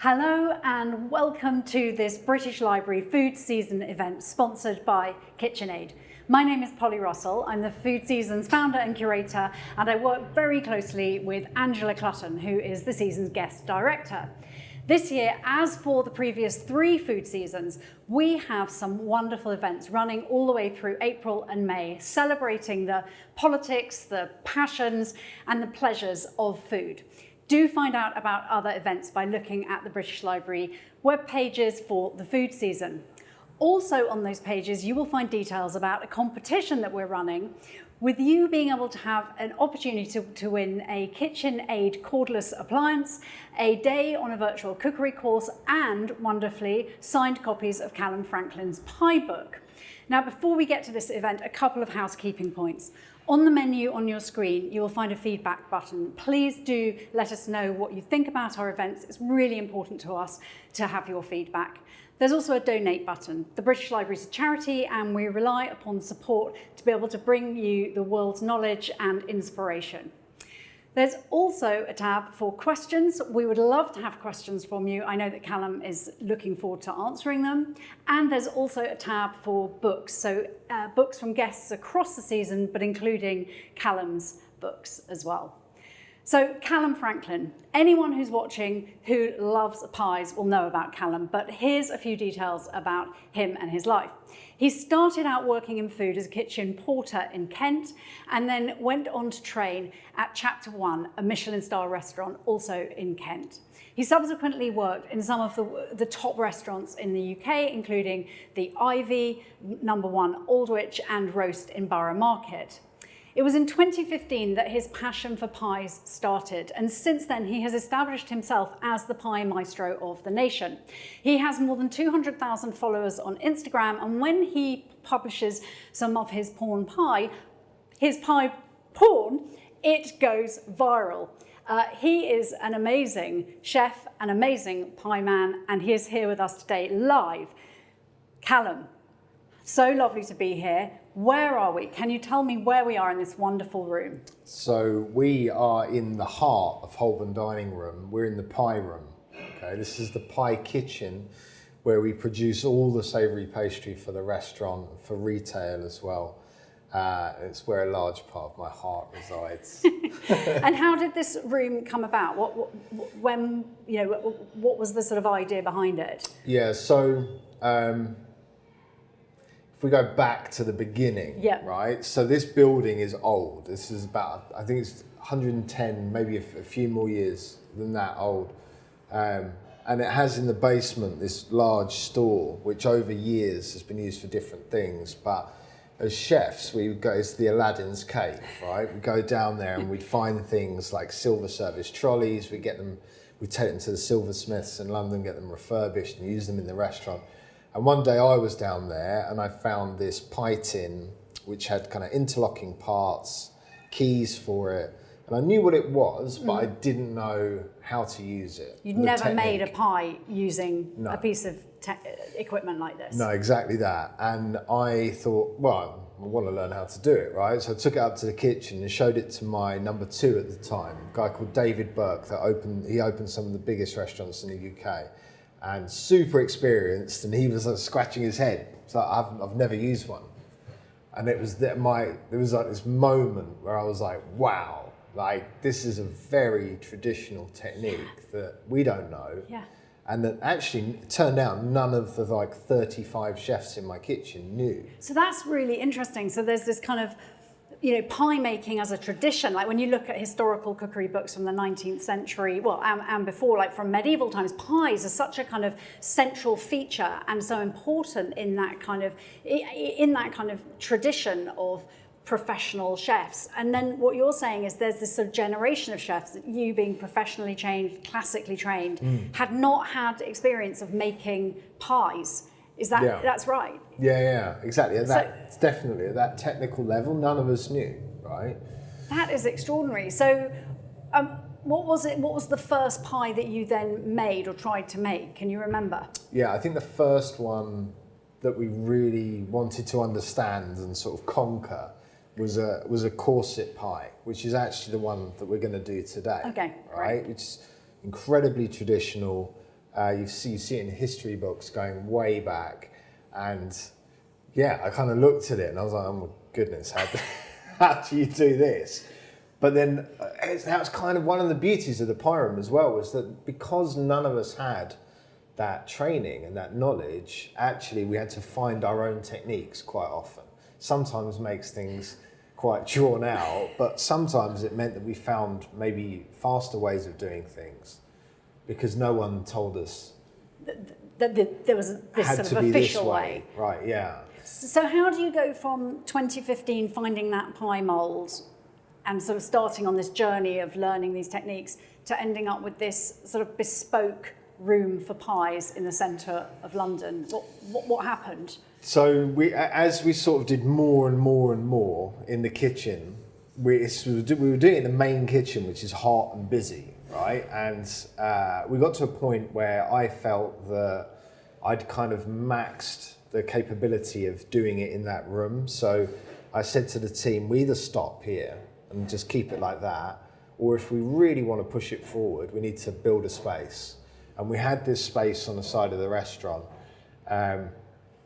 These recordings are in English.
Hello and welcome to this British Library Food Season event sponsored by KitchenAid. My name is Polly Russell. I'm the Food Seasons founder and curator and I work very closely with Angela Clutton, who is the season's guest director. This year, as for the previous three food seasons, we have some wonderful events running all the way through April and May, celebrating the politics, the passions, and the pleasures of food. Do find out about other events by looking at the British Library web pages for the food season. Also on those pages, you will find details about a competition that we're running with you being able to have an opportunity to, to win a KitchenAid cordless appliance, a day on a virtual cookery course, and wonderfully signed copies of Calum Franklin's pie book. Now, before we get to this event, a couple of housekeeping points. On the menu on your screen, you will find a feedback button. Please do let us know what you think about our events. It's really important to us to have your feedback. There's also a donate button. The British Library is a charity and we rely upon support to be able to bring you the world's knowledge and inspiration. There's also a tab for questions. We would love to have questions from you. I know that Calum is looking forward to answering them. And there's also a tab for books. So uh, books from guests across the season, but including Calum's books as well. So Calum Franklin, anyone who's watching who loves pies will know about Calum, but here's a few details about him and his life. He started out working in food as a kitchen porter in Kent and then went on to train at Chapter One, a Michelin star restaurant also in Kent. He subsequently worked in some of the, the top restaurants in the UK, including the Ivy, Number One Aldwych and Roast in Borough Market. It was in 2015 that his passion for pies started, and since then he has established himself as the pie maestro of the nation. He has more than 200,000 followers on Instagram, and when he publishes some of his porn pie, his pie porn, it goes viral. Uh, he is an amazing chef, an amazing pie man, and he is here with us today live. Calum, so lovely to be here. Where are we? Can you tell me where we are in this wonderful room? So we are in the heart of Holborn Dining Room. We're in the pie room. Okay, this is the pie kitchen where we produce all the savoury pastry for the restaurant, for retail as well. Uh, it's where a large part of my heart resides. and how did this room come about? What, what, when, you know, what was the sort of idea behind it? Yeah, so um, if we go back to the beginning, yeah. right? So this building is old. This is about, I think it's 110, maybe a, few more years than that old. Um, and it has in the basement this large store, which over years has been used for different things. But as chefs, we would go, it's the Aladdin's cave, right? We go down there and we'd find things like silver service trolleys. We get them, we take them to the silversmiths in London, get them refurbished and use them in the restaurant. And one day I was down there and I found this pie tin which had kind of interlocking parts, keys for it. And I knew what it was, but mm. I didn't know how to use it. You'd never technique. made a pie using no. a piece of equipment like this. No, exactly that. And I thought, well, I want to learn how to do it, right? So I took it up to the kitchen and showed it to my number two at the time, a guy called David Burke that opened, he opened some of the biggest restaurants in the UK and super experienced, and he was like scratching his head. So I've, I've never used one, and it was that my there was like this moment where I was like, wow, like this is a very traditional technique that we don't know. Yeah. And that actually turned out none of the like 35 chefs in my kitchen knew. So that's really interesting. So there's this kind of you know, pie making as a tradition, like when you look at historical cookery books from the 19th century, well, and, and, before, like from medieval times, pies are such a kind of central feature and so important in that kind of, in that kind of tradition of professional chefs. And then what you're saying is there's this sort of generation of chefs that you being professionally trained, classically trained, mm. had not had experience of making pies. Is that, yeah. that's right? Yeah, yeah, exactly. At so, that, definitely at that technical level, none of us knew, right? That is extraordinary. So, um, what was it? What was the first pie that you then made or tried to make? Can you remember? Yeah, I think the first one that we really wanted to understand and sort of conquer was a was a corset pie, which is actually the one that we're going to do today. Okay, right? Which is incredibly traditional Uh, you see, you see it in history books going way back, and yeah, I kind of looked at it and I was like, oh my goodness, how do, how do you do this? But then uh, that was kind of one of the beauties of the room as well was that because none of us had that training and that knowledge, actually we had to find our own techniques quite often. Sometimes makes things quite drawn out, but sometimes it meant that we found maybe faster ways of doing things because no one told us That the, there was this had sort of official way. way. Right, yeah. So how do you go from 2015 finding that pie mould and sort of starting on this journey of learning these techniques to ending up with this sort of bespoke room for pies in the centre of London? What, what, what happened? So we, as we sort of did more and more and more in the kitchen, we, we were doing it in the main kitchen, which is hot and busy, right? And uh, we got to a point where I felt that I'd kind of maxed the capability of doing it in that room. So I said to the team, we either stop here and just keep it like that, or if we really want to push it forward, we need to build a space. And we had this space on the side of the restaurant. Um,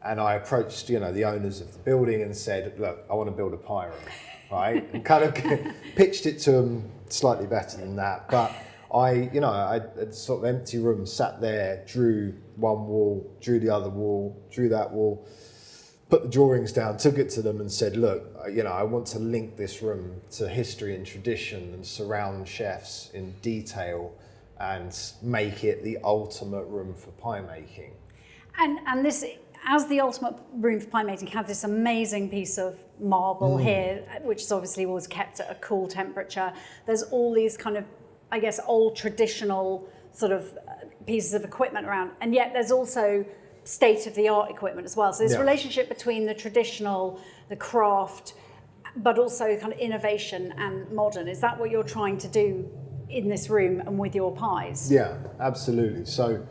and I approached, you know, the owners of the building and said, "Look, I want to build a pie room, right?" And kind of pitched it to them slightly better than that. But I, you know, I sort of empty room, sat there, drew one wall, drew the other wall, drew that wall, put the drawings down, took it to them, and said, "Look, uh, you know, I want to link this room to history and tradition, and surround chefs in detail, and make it the ultimate room for pie making." And, and this, as the ultimate room for pie making, have this amazing piece of marble here, which is obviously was kept at a cool temperature. There's all these kind of, I guess, old traditional sort of uh, pieces of equipment around, and yet there's also state of the art equipment as well. So this Yeah. relationship between the traditional, the craft, but also kind of innovation and modern. Is that what you're trying to do in this room and with your pies? Yeah, absolutely. So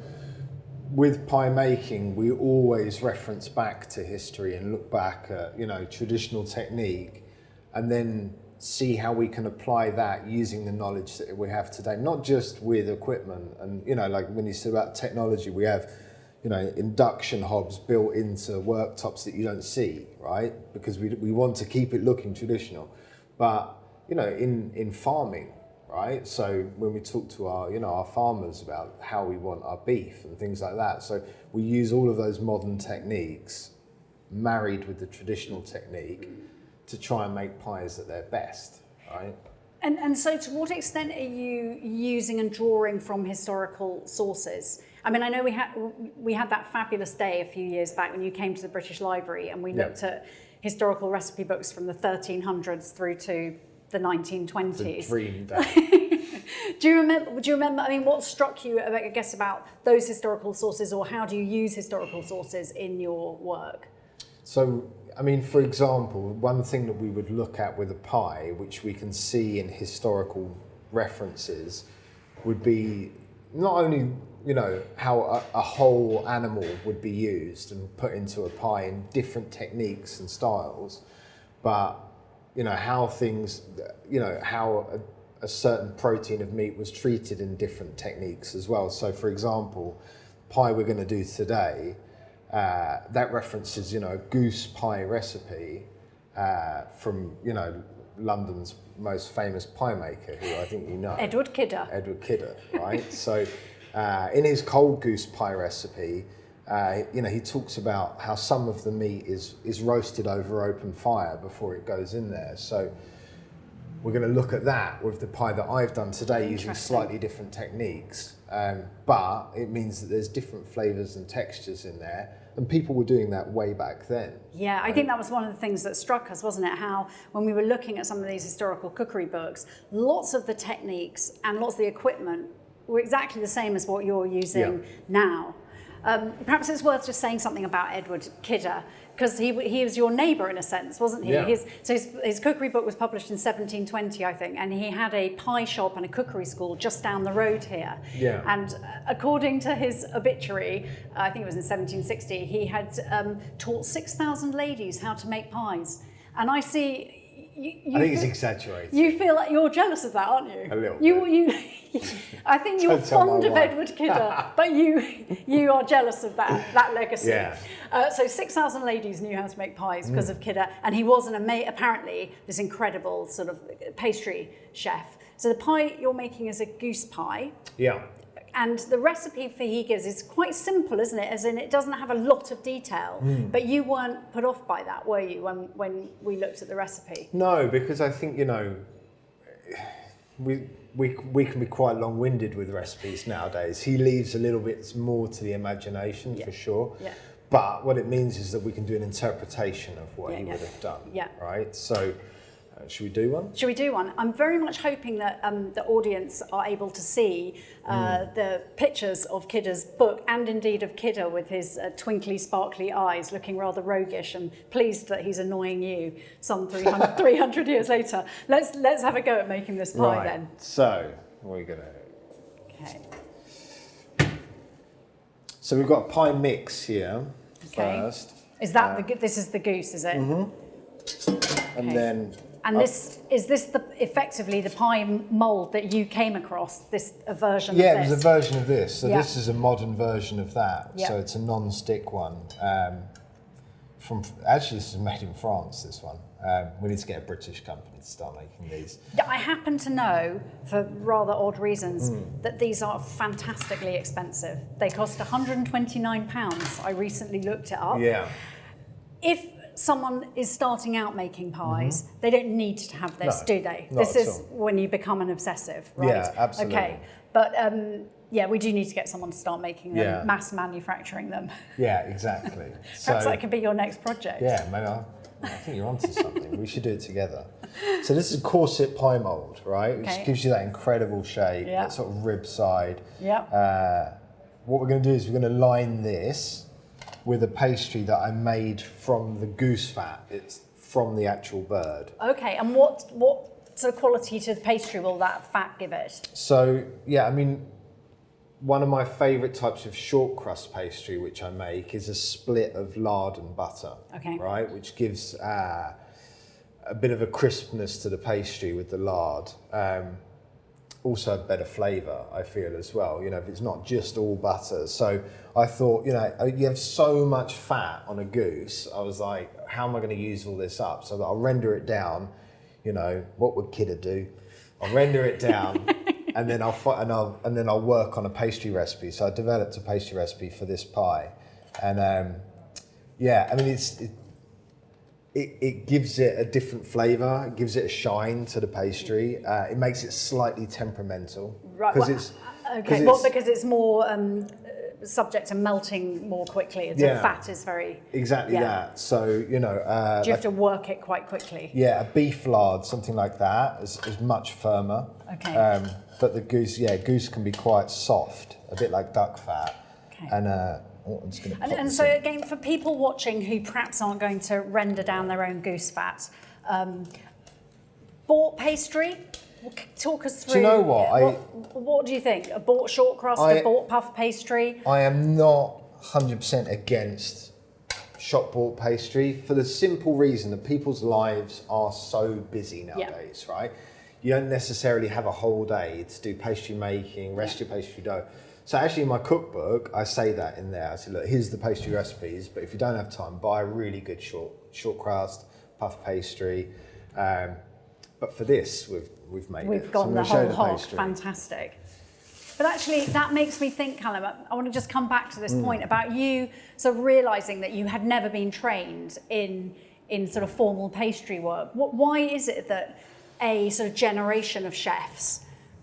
with pie making, we always reference back to history and look back at, you know, traditional technique and then see how we can apply that using the knowledge that we have today, not just with equipment. And, you know, like when you say about technology, we have, you know, induction hobs built into worktops that you don't see, right? Because we, we want to keep it looking traditional. But, you know, in, in farming, right? So when we talk to our, you know, our farmers about how we want our beef and things like that, so we use all of those modern techniques married with the traditional technique to try and make pies at their best, right? And, and so, to what extent are you using and drawing from historical sources? I mean, I know we had we had that fabulous day a few years back when you came to the British Library and we Yeah. looked at historical recipe books from the 1300s through to the The 1920s. dream day. Do you remember? Do you remember? I mean, what struck you? I guess about those historical sources, or how do you use historical sources in your work? So, I mean, for example, one thing that we would look at with a pie, which we can see in historical references, would be not only, you know, how a, a whole animal would be used and put into a pie in different techniques and styles, but, you know, how things, you know, how a, a certain protein of meat was treated in different techniques as well. So, for example, pie we're going to do today, uh, that references, you know, goose pie recipe uh, from, you know, London's most famous pie maker, who I think you know, Edward Kidder. Edward Kidder, right? so, uh, in his cold goose pie recipe, uh, you know, he talks about how some of the meat is is roasted over open fire before it goes in there. So, we're going to look at that with the pie that I've done today using slightly different techniques. Um, but it means that there's different flavors and textures in there. And people were doing that way back then. Yeah, I think that was one of the things that struck us, wasn't it? How when we were looking at some of these historical cookery books, lots of the techniques and lots of the equipment were exactly the same as what you're using Yeah. now. Um, perhaps it's worth just saying something about Edward Kidder because he, he was your neighbour in a sense, wasn't he? Yeah. His, so his, his cookery book was published in 1720, I think, and he had a pie shop and a cookery school just down the road here. Yeah. And uh, according to his obituary, I think it was in 1760, he had um, taught 6,000 ladies how to make pies. And I see you, you I think it's exaggerated. You feel like you're jealous of that, aren't you? A little You, you, I think you're Don't tell my fond of wife. Edward Kidder, but you, you are jealous of that, that legacy. Yeah. Uh, so 6,000 ladies knew how to make pies Mm. because of Kidder, and he was an ama- apparently this incredible sort of pastry chef. So the pie you're making is a goose pie. Yeah. And the recipe for he gives is quite simple, isn't it? As in, it doesn't have a lot of detail. Mm. But you weren't put off by that, were you, when, when we looked at the recipe? No, because I think you know, we we we can be quite long-winded with recipes nowadays. He leaves a little bit more to the imagination Yeah. for sure. Yeah. But what it means is that we can do an interpretation of what Yeah, he yeah. would have done. Yeah. Right. So, uh, should we do one? Should we do one? I'm very much hoping that um, the audience are able to see uh, the pictures of Kidder's book and indeed of Kidder with his uh, twinkly, sparkly eyes looking rather roguish and pleased that he's annoying you some 300, 300 years later. Let's, let's have a go at making this pie right. then. So, we're gonna. Okay. So we've got a pie mix here Okay. first, Is that the, go- this is the goose, is it? Mm and Okay. then And this is this the effectively the pie mold that you came across? This a version Yeah, of it this? was a version of this. So Yeah. this is a modern version of that. Yeah. So it's a non-stick one. Um, from actually, this is made in France. This one. Um, we need to get a British company to start making these. I happen to know, for rather odd reasons, Hmm. that these are fantastically expensive. They cost 129 pounds. I recently looked it up. Yeah. If someone is starting out making pies, they don't need to have this. No, do they? this is all. when you become an obsessive, right? Yeah, absolutely. Okay, but um, yeah, we do need to get someone to start making them, Yeah. mass manufacturing them. Yeah, exactly. Perhaps so that could be your next project. yeah, maybe I, I think you're onto something. we should do it together. So this is a corset pie mold, right? Okay. Which gives you that incredible shape, Yeah. that sort of rib side. Yeah. Uh, what we're going to do is we're going to line this with a pastry that I made from the goose fat. It's from the actual bird. Okay, and what what sort of quality to the pastry will that fat give it? So yeah, I mean, one of my favourite types of short crust pastry, which I make, is a split of lard and butter. Okay. Right, which gives uh, a bit of a crispness to the pastry with the lard. Um, also a better flavour, I feel as well. You know, if it's not just all butter. So I thought, you know, you have so much fat on a goose. I was like, how am I going to use all this up? So that I'll render it down. You know, what would Kidder do? I'll render it down, and then I'll and I'll and then I'll work on a pastry recipe. So I developed a pastry recipe for this pie, and um, yeah, I mean it's. It, it, it gives it a different flavour. It gives it a shine to the pastry. Uh, it makes it slightly temperamental Right, because well, it's Okay, well, because it's more um, uh, subject to melting more quickly. The Yeah. fat is very. exactly yeah. that. So you know, uh, Do you have to work it quite quickly? yeah, a beef lard, something like that, is, is much firmer. Okay. Um, but the goose, yeah, goose can be quite soft, a bit like duck fat. Okay. And uh, oh, I'm just going to. And, and so again, for people watching who perhaps aren't going to render down their own goose fat, um, bought pastry. Talk us through. Do you know what? I- What, what do you think? A bought short crust, I- a bought puff pastry. I am not 100% against shop bought pastry for the simple reason that people's lives are so busy nowadays, right? You don't necessarily have a whole day to do pastry making, rest your pastry dough. So actually in my cookbook, I say that in there. I say, look, here's the pastry recipes, but if you don't have time, buy a really good short short crust, puff pastry. Um, but for this, we've we've made. We've So I'm gone the whole hog. Fantastic. But actually, that makes me think, Calum. I- want to just come back to this Mm. point about you sort of realizing that you had never been trained in in sort of formal pastry work. What, why is it that a sort of generation of chefs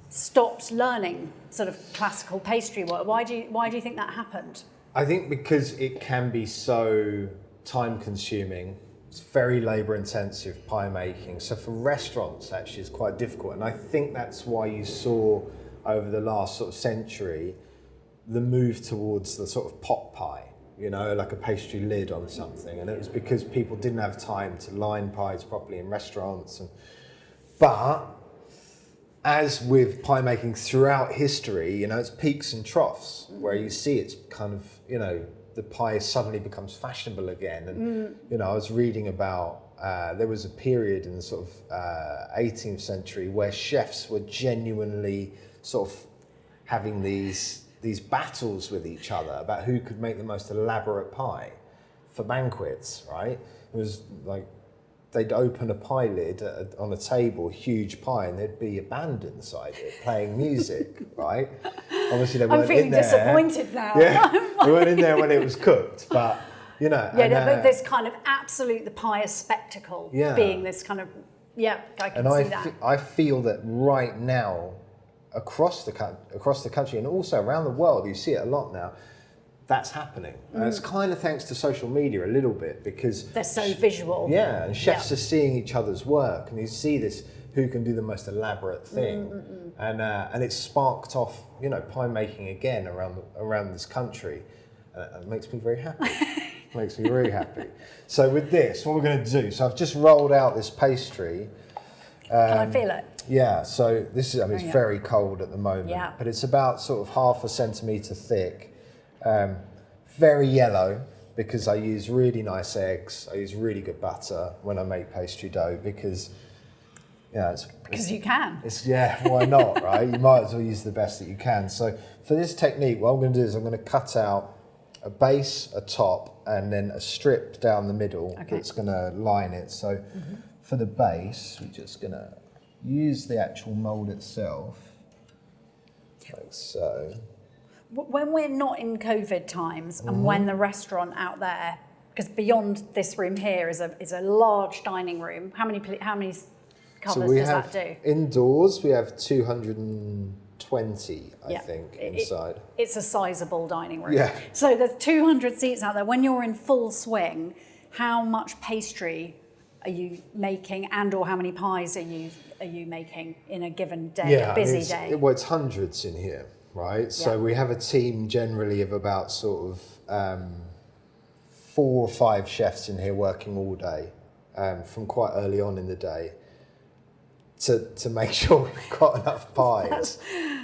stopped learning sort of classical pastry work? Why do you, why do you think that happened? I think because it can be so time consuming, it's very labour intensive pie making. So for restaurants, actually, it's quite difficult. And I think that's why you saw over the last sort of century the move towards the sort of pot pie, you know, like a pastry lid on something. And it was because people didn't have time to line pies properly in restaurants. And, but as with pie making throughout history, you know, it's peaks and troughs where you see it's kind of, you know, the pie suddenly becomes fashionable again. And Mm. you know, I was reading about uh, there was a period in the sort of uh, 18th century where chefs were genuinely sort of having these these battles with each other about who could make the most elaborate pie for banquets. Right? It was like they'd open a pie lid a, on a table, huge pie, and there'd be a band inside it playing music, right? Obviously, they I'm weren't feeling in there. I'm feeling disappointed now. Yeah, they weren't in there when it was cooked, but you know. Yeah, and, no, uh, but this kind of absolute the pious spectacle Yeah. being this kind of yeah, I can and see I, that. I feel that right now, across the across the country and also around the world, you see it a lot now. That's happening. And Mm. it's kind of thanks to social media a little bit because They're so visual. Yeah, and chefs Yeah. are seeing each other's work, and you see this who can do the most elaborate Mm, thing, and uh, and it's sparked off you know pie making again around the, around this country, and it makes me very happy. makes me very happy. So with this, what we're going to do? So I've just rolled out this pastry. Can I feel it? Yeah, so this is, I mean, it's yeah. very cold at the moment, Yeah. but it's about sort of half a centimetre thick. Um, very yellow because I use really nice eggs. I use really good butter when I make pastry dough because, yeah, it's, Because you can. it's yeah, why not, right? You might as well use the best that you can. So for this technique, what I'm going to do is I'm going to cut out a base, a top, and then a strip down the middle Okay. that's going to line it. So for the base, we're just going to use the actual mold itself, like so. When we're not in COVID times Mm-hmm. and when the restaurant out there, because beyond this room here is a is a large dining room. How many how many covers does have that do? indoors. We have 220, I Yeah. think, It- it- inside. It's a sizable dining room. Yeah. So there's 200 seats out there. When you're in full swing, how much pastry are you making, and or how many pies are you are you making in a given day, yeah, a I mean, busy day? Well, it's hundreds in here, right? So we have a team generally of about sort of um, four or five chefs in here working all day um, from quite early on in the day to, to make sure we've got enough pies.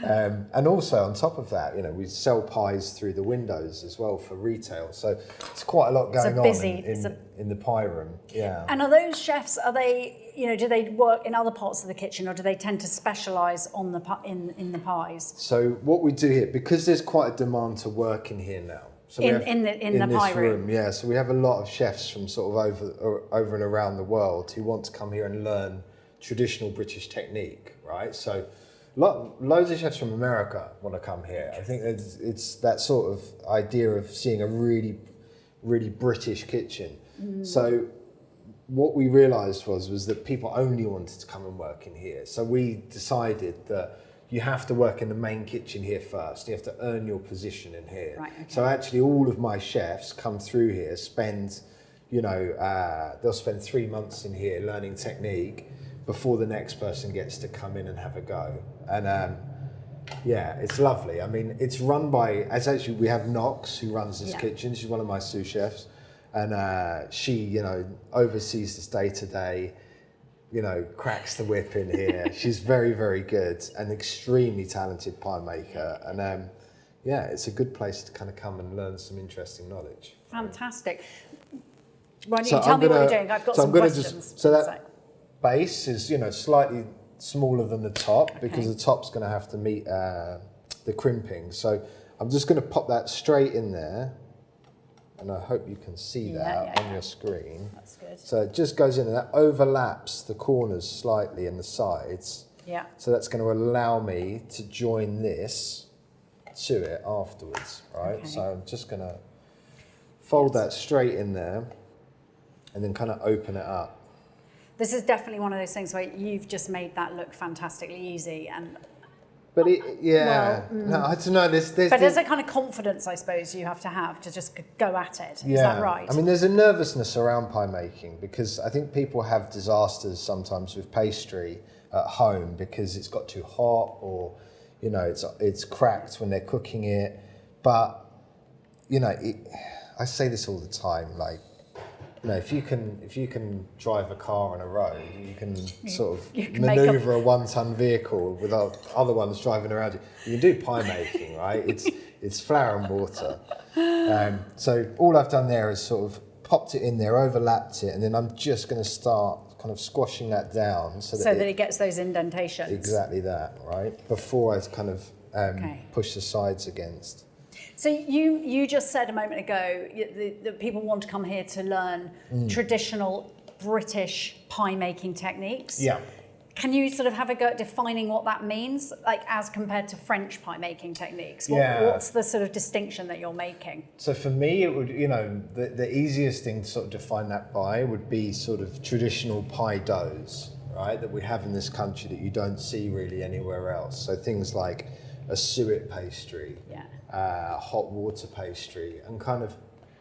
Um, and also on top of that, you know, we sell pies through the windows as well for retail. So it's quite a lot a going busy- on in, in, a- in the pie room. Yeah. And are those chefs? Are they? You know, do they work in other parts of the kitchen, or do they tend to specialise on the in in the pies? So what we do here, because there's quite a demand to work in here now. So In- have- in the- in the this pie room. yeah. So we have a lot of chefs from sort of over or, over and around the world who want to come here and learn traditional British technique, right? So lo- loads of chefs from America want to come here. I think it's, it's that sort of idea of seeing a really, really British kitchen. Mm. So what we realized was was that people only wanted to come and work in here. So we decided that you have to work in the main kitchen here first. You have to earn your position in here. Right, okay. So actually, all of my chefs come through here, spend, you know, uh, they'll spend three months in here learning technique before the next person gets to come in and have a go. And um, yeah, it's lovely. I mean, it's run by, as actually we have Knox who runs this Yeah. kitchen. She's one of my sous chefs. And uh, she, you know, oversees this day to day, you know, cracks the whip in here. She's very, very good and extremely talented pie maker. And um, yeah, it's a good place to kind of come and learn some interesting knowledge. Fantastic. Why don't So you tell I'm me what gonna- you're doing? I've got so I'm some questions. just- so that- Base is, you know, slightly smaller than the top because the top's going to have to meet uh, the crimping. So I'm just going to pop that straight in there. And I hope you can see Yeah, that yeah, on yeah. your screen. That's good. So it just goes in and that overlaps the corners slightly and the sides. Yeah. So that's going to allow me to join this to it afterwards, right? Okay. So I'm just going to fold that straight in there and then kind of open it up. This is definitely one of those things where you've just made that look fantastically easy, and But it, yeah, Well, no, mm. I don't know. There's, there's, but there's there's a kind of confidence, I suppose, you have to have to just go at it. Is yeah. that right? I mean, there's a nervousness around pie making because I think people have disasters sometimes with pastry at home because it's got too hot or, you know, it's it's cracked when they're cooking it. But you know, it, I say this all the time, like. You know, if you can if you can drive a car on a road, you can sort of can make a- maneuver a one-ton vehicle without other ones driving around you. You can do pie making, right? It's it's flour and water. Um, so all I've done there is sort of popped it in there, overlapped it, and then I'm just going to start kind of squashing that down so that, So it, that it gets those indentations. exactly that, right? Before I kind of um, Okay. push the sides against. So you you just said a moment ago that, people want to come here to learn Mm. traditional British pie making techniques. Yeah. Can you sort of have a go at defining what that means, like as compared to French pie making techniques? What, Yeah. What's the sort of distinction that you're making? So for me, it would, you know, the, the easiest thing to sort of define that by would be sort of traditional pie doughs, right, that we have in this country that you don't see really anywhere else. So things like a suet pastry, Yeah. uh, hot water pastry, and kind of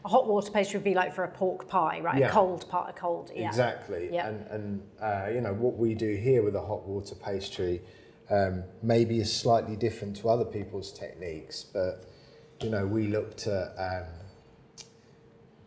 A hot water pastry would be like for a pork pie, right? Yeah. A cold part, a cold. Yeah. Exactly. Yeah. And, and uh, you know, what we do here with a hot water pastry um, maybe is slightly different to other people's techniques, but, you know, we looked at, um,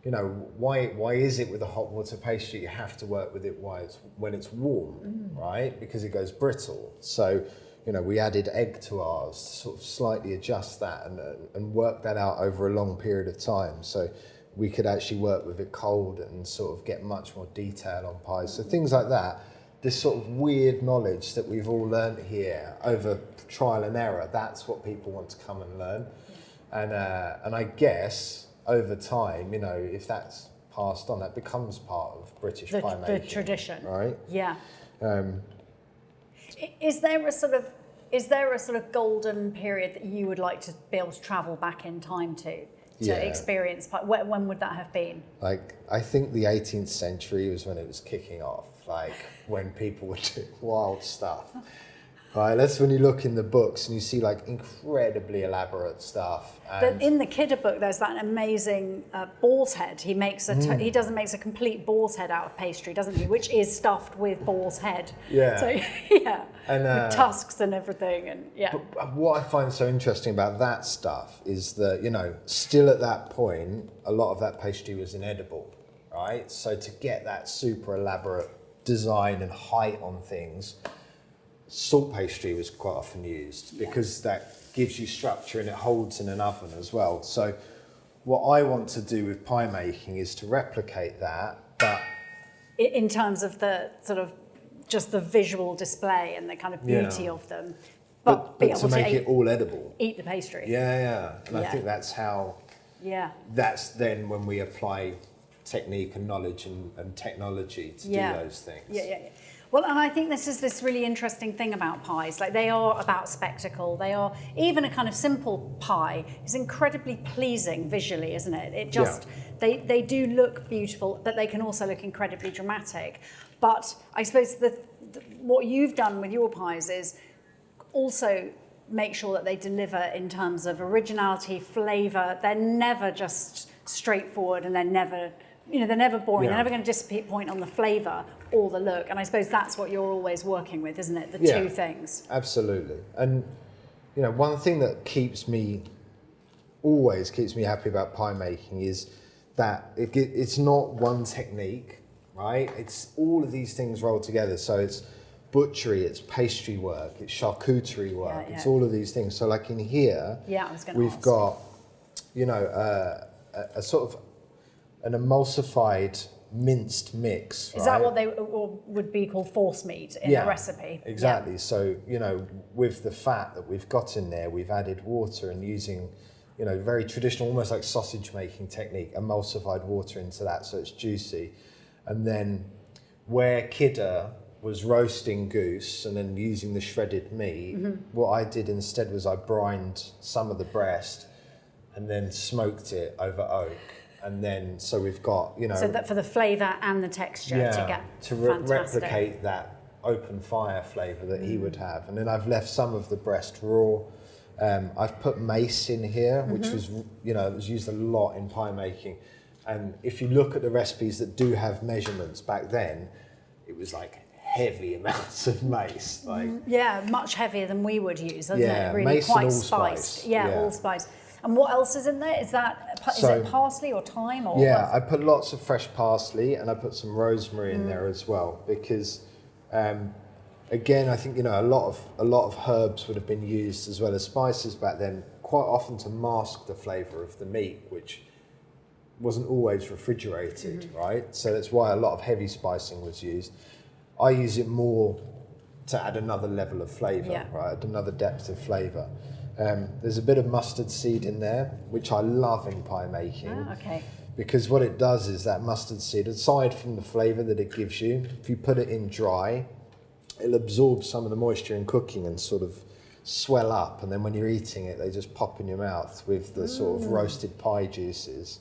you know, why, why is it with a hot water pastry you have to work with it while it's, when it's warm, Mm. right? Because it goes brittle. So, you know, we added egg to ours to sort of slightly adjust that and, and work that out over a long period of time. So we could actually work with it cold and sort of get much more detail on pies. So things like that, this sort of weird knowledge that we've all learnt here over trial and error, that's what people want to come and learn. And, uh, and I guess over time, you know, if that's passed on, that becomes part of British The, pie the tradition. Right? Yeah. Um, Is there a sort of is there a sort of golden period that you would like to be able to travel back in time to to Yeah. experience? When, when would that have been? Like, I think the 18th century was when it was kicking off, like when people were doing wild stuff. Right, that's when you look in the books and you see like incredibly elaborate stuff. But in the Kidder book, there's that amazing uh, boar's head. He makes a t- Mm. he doesn't makes a complete boar's head out of pastry, doesn't he? Which is stuffed with boar's head. Yeah. So yeah, And, uh, with tusks and everything, and yeah. But what I find so interesting about that stuff is that, you know, still at that point, a lot of that pastry was inedible, right? So to get that super elaborate design and height on things, salt pastry was quite often used because that gives you structure and it holds in an oven as well. So what I want to do with pie making is to replicate that, but in terms of the sort of just the visual display and the kind of Yeah. beauty of them, but, but, be but to to, make eat, it all edible. eat the pastry. Yeah, yeah. And I think that's how Yeah. that's then when we apply technique and knowledge and, and technology to Yeah. do those things. Yeah, yeah, yeah. Well, and I think this is this really interesting thing about pies. Like they are about spectacle. They are even a kind of simple pie is incredibly pleasing visually, isn't it? It just they they do look beautiful, but they can also look incredibly dramatic. But I suppose the, the what you've done with your pies is also make sure that they deliver in terms of originality, flavour. They're never just straightforward and they're never, you know, they're never boring. Yeah. They're never going to disappoint on the flavour or the look. And I suppose that's what you're always working with, isn't it? The Yeah. two things. Absolutely. And you know, one thing that keeps me always keeps me happy about pie making is that it, it's not one technique, right? It's all of these things rolled together. So it's butchery, it's pastry work, it's charcuterie work, Yeah, it's all of these things. So like in here, Yeah, I was going to we've ask. got, you know, uh, a, a sort of an emulsified minced mix. Is that what they would be called force meat in a recipe? Yeah. Exactly. So, you know, with the fat that we've got in there, we've added water and using, you know, very traditional, almost like sausage making technique, emulsified water into that so it's juicy. And then where Kidder was roasting goose and then using the shredded meat, Mm-hmm. what I did instead was I brined some of the breast and then smoked it over oak. And then, so we've got, you know, So that for the flavour and the texture to get to re- fantastic. replicate that open fire flavour that he would have. And then I've left some of the breast raw. Um, I've put mace in here, which Mm-hmm. was, you know, it was used a lot in pie making. And if you look at the recipes that do have measurements back then, it was like heavy amounts of mace. Like, Yeah, much heavier than we would use, isn't Yeah, it? Really mace and quite allspice. spiced. Yeah, Yeah. allspice. And what else is in there? Is that is So- it parsley or thyme or Yeah? I put lots of fresh parsley and I put some rosemary Mm. in there as well because, um, again, I think you know a lot of a lot of herbs would have been used as well as spices back then, quite quite often to mask the flavour of the meat, which wasn't always refrigerated, Mm-hmm. right? So that's why a lot of heavy spicing was used. I use it more to add another level of flavour, Yeah. right? Add another depth of flavour. Um, there's a bit of mustard seed in there, which I love in pie making Ah, okay. because what it does is that mustard seed, aside from the flavour that it gives you, if you put it in dry, it'll absorb some of the moisture in cooking and sort of swell up. And then when you're eating it, they just pop in your mouth with the sort of roasted pie juices.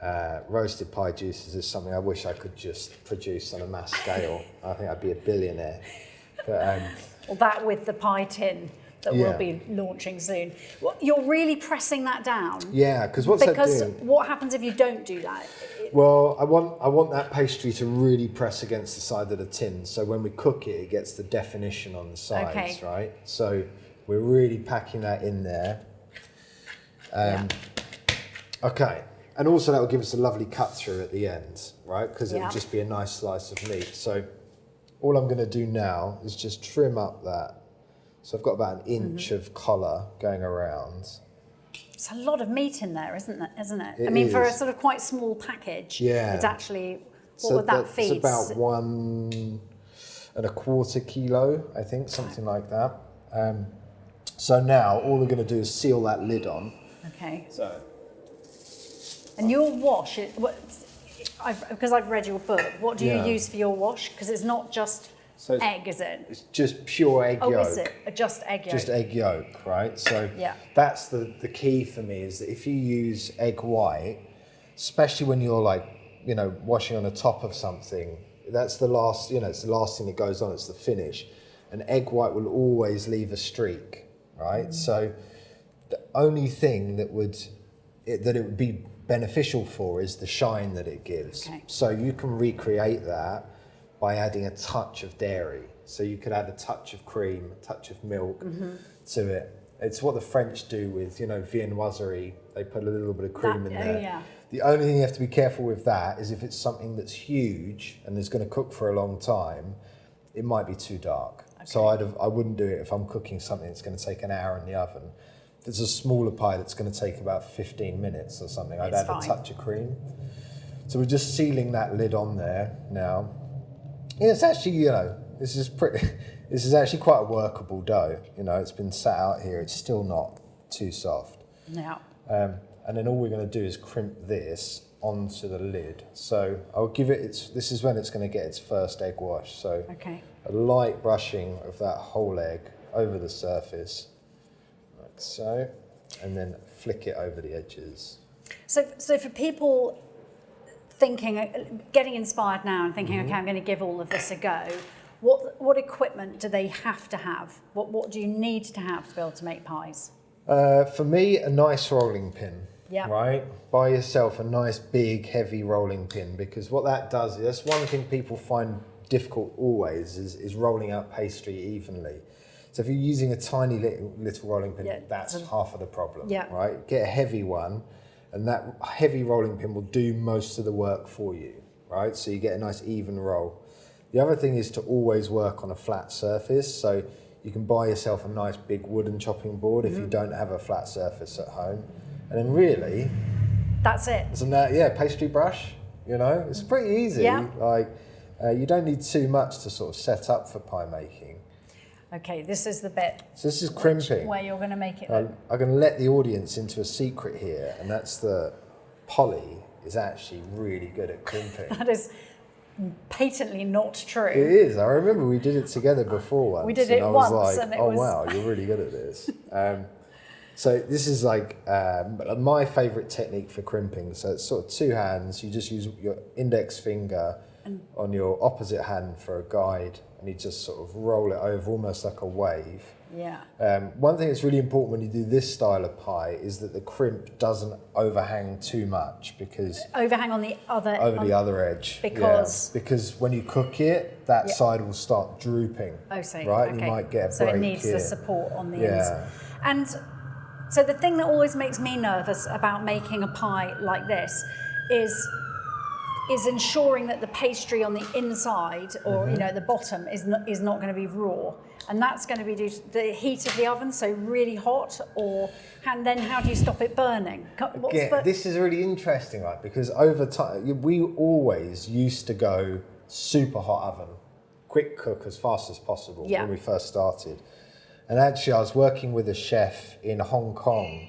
Uh, roasted pie juices is something I wish I could just produce on a mass scale. I think I'd be a billionaire. But um, Well, that with the pie tin that Yeah. we'll be launching soon. You're really pressing that down. yeah, because what's that Because doing? what happens if you don't do that? Well, I want I want that pastry to really press against the side of the tin, so when we cook it, it gets the definition on the sides, Okay. right? So we're really packing that in there. Um, Okay, and also that will give us a lovely cut through at the end, right? Because it Yeah. will just be a nice slice of meat. So all I'm going to do now is just trim up that. So I've got about an inch Mm-hmm. of collar going around. It's a lot of meat in there, isn't it? Isn't it? It I mean, for a sort of quite small package, Yeah. it's actually what so would that that's feed? about one and a quarter kilo, I think, something like that. Um, so now all we're going to do is seal that lid on. Okay. So And your wash, it, what, I've, because I've read your book, what do Yeah. you use for your wash? Because it's not just So egg, is it? it's just pure egg Oh, yolk. is it? Uh, Just egg yolk. Just egg yolk, right? So Yeah. that's the, the key for me is that if you use egg white, especially when you're like, you know, washing on the top of something, that's the last, you know, it's the last thing that goes on, it's the finish. And egg white will always leave a streak, right? Mm. So the only thing that would it, that it would be beneficial for is the shine that it gives. Okay. So you can recreate that by adding a touch of dairy. So you could add a touch of cream, a touch of milk Mm-hmm. to it. It's what the French do with, you know, viennoiserie. They put a little bit of cream That- in oh, there. yeah. The only thing you have to be careful with that is if it's something that's huge and is going to cook for a long time, it might be too dark. So I'd have, I wouldn't do it if I'm cooking something that's going to take an hour in the oven. If it's a smaller pie that's going to take about 15 minutes or something, I'd It's add fine. a touch of cream. So we're just sealing that lid on there now. It's actually, you know, this is pretty, this is actually quite a workable dough. You know, it's been sat out here, it's still not too soft. Yeah. Um, and then all we're going to do is crimp this onto the lid. So I'll give it its, this is when it's going to get its first egg wash. So Okay. a light brushing of that whole egg over the surface, like so, and then flick it over the edges. So, so for people thinking, uh, getting inspired now and thinking, okay, I'm going to give all of this a go. What what equipment do they have to have? What what do you need to have to be able to make pies? Uh, for me, a nice rolling pin. Yeah. Right? Buy yourself a nice, big, heavy rolling pin because what that does is that's one thing people find difficult always is, is rolling out pastry evenly. So if you're using a tiny little, little rolling pin, Yeah, that's half of the problem. Yeah. Right? Get a heavy one, and that heavy rolling pin will do most of the work for you. Right? So you get a nice even roll. The other thing is to always work on a flat surface. So you can buy yourself a nice big wooden chopping board Mm-hmm. if you don't have a flat surface at home. And then really, That's it. isn't that, yeah, pastry brush, you know, it's pretty easy. Yeah. Like, uh, you don't need too much to sort of set up for pie making. Okay, this is the bit So this is crimping. where you're going to make it. I'm, I'm going to let the audience into a secret here, and that's that Polly is actually really good at crimping. that is patently not true. It is. I remember we did it together before once. We did it once like, and it oh was- wow, you're really good at this. Um, so this is like um, my favourite technique for crimping. So it's sort of two hands. You just use your index finger on your opposite hand for a guide, and you just sort of roll it over almost like a wave. Yeah. Um, one thing that's really important when you do this style of pie is that the crimp doesn't overhang too much because Overhang on the other. over on- the other edge. yeah. Because- because when you cook it, that Yeah. side will start drooping. Oh, so right, okay. you might get a so break it needs here. the support on the Yeah. ends. And so the thing that always makes me nervous about making a pie like this is is ensuring that the pastry on the inside or Mm-hmm. you know the bottom is not, is not going to be raw, and that's going to be due to the heat of the oven, so really hot. Or and then how do you stop it burning? What's Yeah, the, this is really interesting, right? Because over time, we always used to go super hot oven, quick cook as fast as possible Yeah. when we first started. And actually, I was working with a chef in Hong Kong.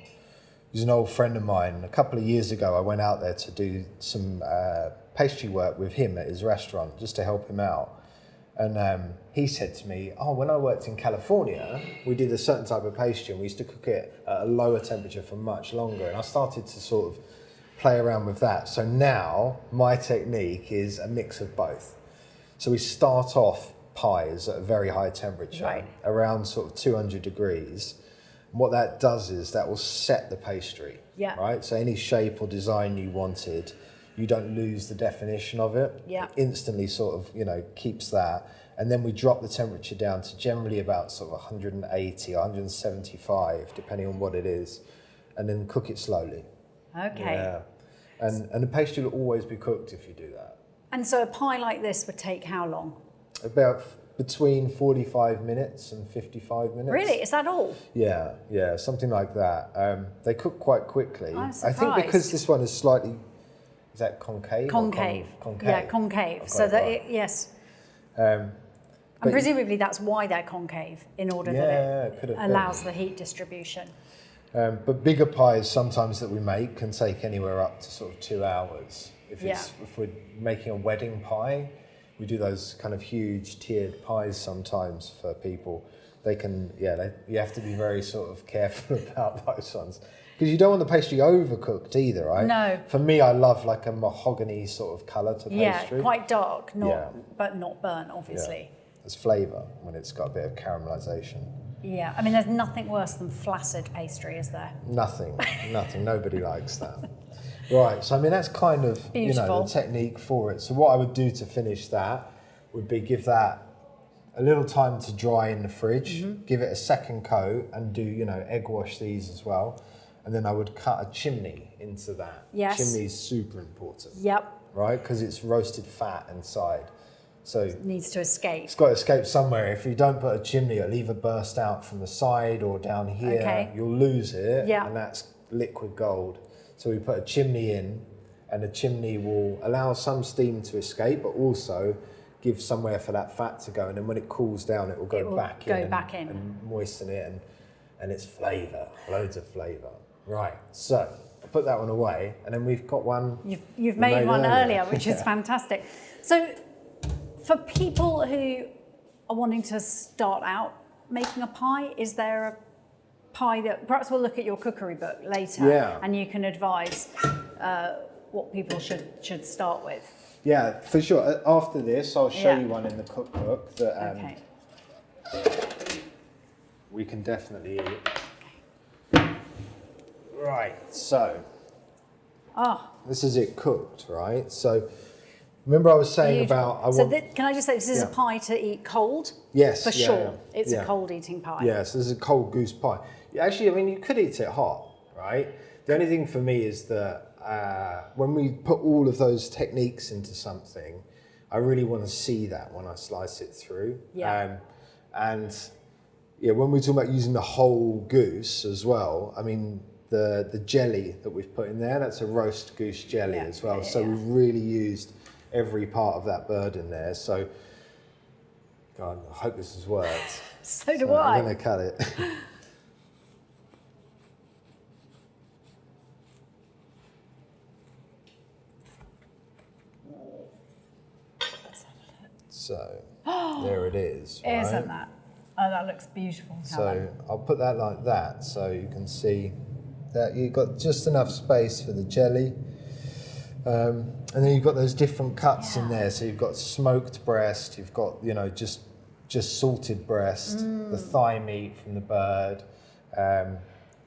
He's an old friend of mine. A couple of years ago, I went out there to do some uh, pastry work with him at his restaurant just to help him out. And um, he said to me, Oh, when I worked in California, we did a certain type of pastry and we used to cook it at a lower temperature for much longer. And I started to sort of play around with that. So now my technique is a mix of both. So we start off pies at a very high temperature, Right. around sort of 200 degrees. And what that does is that will set the pastry. Yeah. Right? So any shape or design you wanted, you don't lose the definition of it. Yeah. Instantly sort of, you know, keeps that. And then we drop the temperature down to generally about sort of 180, 175, depending on what it is. And then cook it slowly. okay. Yeah. And, and the pastry will always be cooked if you do that. And so a pie like this would take how long? About f- between 45 minutes and 55 minutes. Really? Is that all? Yeah, yeah, something like that. Um, they cook quite quickly. I'm I think because this one is slightly, is that concave? or con- Concave. concave. Yeah, concave. So that right. it, yes. Um, And presumably that's why they're concave, in order Yeah, that it it been. allows the heat distribution. Um, but bigger pies sometimes that we make can take anywhere up to sort of two hours. If, it's, Yeah. if we're making a wedding pie, we do those kind of huge tiered pies sometimes for people. They can, yeah, they, you have to be very sort of careful about those ones. Because you don't want the pastry overcooked either, right? No. For me, I love like a mahogany sort of colour to pastry. Yeah, quite dark, not Yeah. but not burnt, Yeah. obviously. There's flavour when it's got a bit of caramelisation. Yeah. I mean, there's nothing worse than flaccid pastry, is there? Nothing, nothing. Nobody likes that. Right. So I mean, that's kind of you know the technique for it. So what I would do to finish that would be give that a little time to dry in the fridge, Mm-hmm. give it a second coat, and do you know egg wash these as well. And then I would cut a chimney into that. Yes. Chimney is super important, Yep. right? Because it's roasted fat inside. So Needs to escape. it's got to escape somewhere. If you don't put a chimney, it'll either burst out from the side or down here. Okay. You'll lose it, Yeah. and that's liquid gold. So we put a chimney in, and the chimney will allow some steam to escape, but also give somewhere for that fat to go. And then when it cools down, it will go It will back go in, and, back in. and moisten it, and and it's flavour, loads of flavour. Right. So I put that one away, and then we've got one. You've, you've made, made one earlier. earlier, which is fantastic. So, for people who are wanting to start out making a pie, is there a pie that perhaps we'll look at your cookery book later Yeah. and you can advise uh, what people should, should start with? Yeah, for sure. After this, I'll show Yeah. you one in the cookbook that um, Okay. we can definitely eat. Right, so Oh, this is it cooked, right? So remember I was saying beautiful. about I so want can I just say this is a pie to eat cold? yes For yeah, sure. yeah, It's yeah. a cold eating pie. Yeah, so this is a cold goose pie. Actually, I mean you could eat it hot, right? The only thing for me is that uh, when we put all of those techniques into something, I really want to see that when I slice it through. Yeah. Um, and yeah, when we talk about using the whole goose as well, I mean the the jelly that we've put in there, that's a roast goose jelly Yeah, as well. yeah, so yeah. we've really used every part of that bird in there. So God, I hope this has worked. So do So I. I'm going to cut it. so there it is. Right? Isn't that? Oh, that looks beautiful. So I'll put that like that so you can see that you've got just enough space for the jelly. Um, and then you've got those different cuts in there. So you've got smoked breast, you've got, you know, just just salted breast, the Mm. thigh meat from the bird. Um,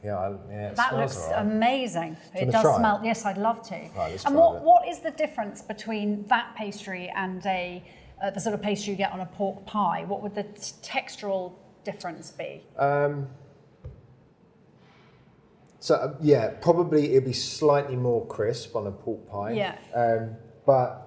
yeah, I- yeah, it That smells looks right. amazing. It wanna does try it? smell. Yes, I'd love to. Right, and what, it. what is the difference between that pastry and a uh, the sort of pastry you get on a pork pie? What would the t- textural difference be? Um, so uh, yeah, probably it'd be slightly more crisp on a pork pie. Yeah. Um, but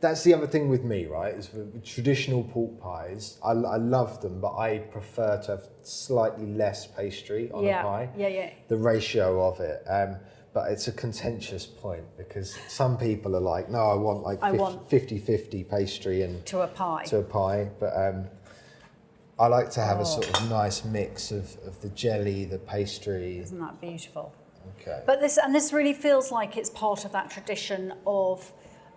that's the other thing with me, right? Is with traditional pork pies. I, I love them, but I prefer to have slightly less pastry on yeah. a pie. Yeah, yeah. The ratio of it. Um, but it's a contentious point because some people are like, no, I want like I 50, want- 50 pastry and To a pie. to a pie. But um, I like to have Oh. a sort of nice mix of, of the jelly, the pastry. Isn't that beautiful? Okay. But this and this really feels like it's part of that tradition of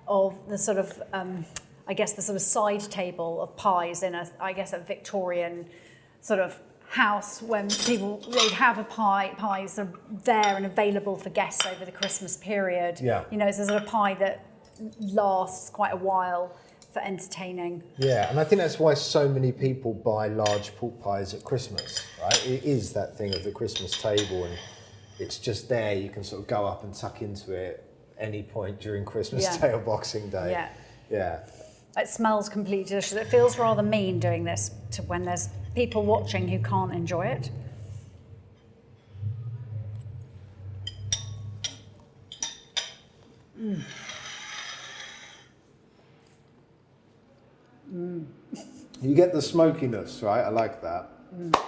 of the sort of um, I guess the sort of side table of pies in a I guess a Victorian sort of house when people they'd have a pie pies are there and available for guests over the Christmas period. Yeah. You know, it's a sort of pie that lasts quite a while for entertaining. Yeah, and I think that's why so many people buy large pork pies at Christmas, right? It is that thing of the Christmas table, and it's just there. You can sort of go up and tuck into it any point during Christmas Yeah. Day or Boxing Day. Yeah. Yeah. It smells completely delicious. It feels rather mean doing this to when there's people watching who can't enjoy it. Mm. You get the smokiness, right? I like that. Mm.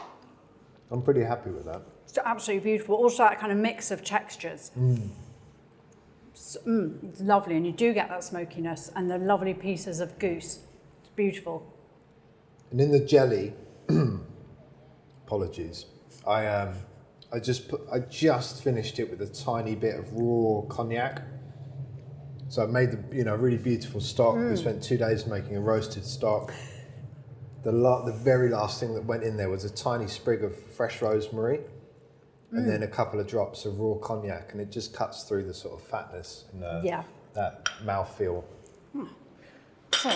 I'm pretty happy with that. It's absolutely beautiful. Also, that kind of mix of textures. Mm. It's, mm, it's lovely, and you do get that smokiness and the lovely pieces of goose. It's beautiful. And in the jelly, apologies, I um, I just put, I just finished it with a tiny bit of raw cognac. So I made the you know really beautiful stock. We spent two days making a roasted stock. The la- the very last thing that went in there was a tiny sprig of fresh rosemary, and then a couple of drops of raw cognac, and it just cuts through the sort of fatness and uh, Yeah. that mouthfeel. So,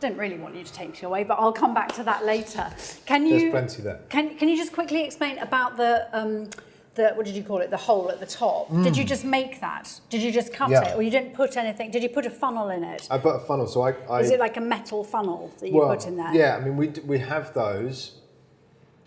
didn't really want you to take me away, but I'll come back to that later. Can you? There's plenty there. Can Can you just quickly explain about the um, the what did you call it? The hole at the top. Did you just make that? Did you just cut Mm. Yeah. it, or you didn't put anything? Did you put a funnel in it? I put a funnel, so I, I Is it like a metal funnel that you put in there? Yeah, I mean, we, we have those.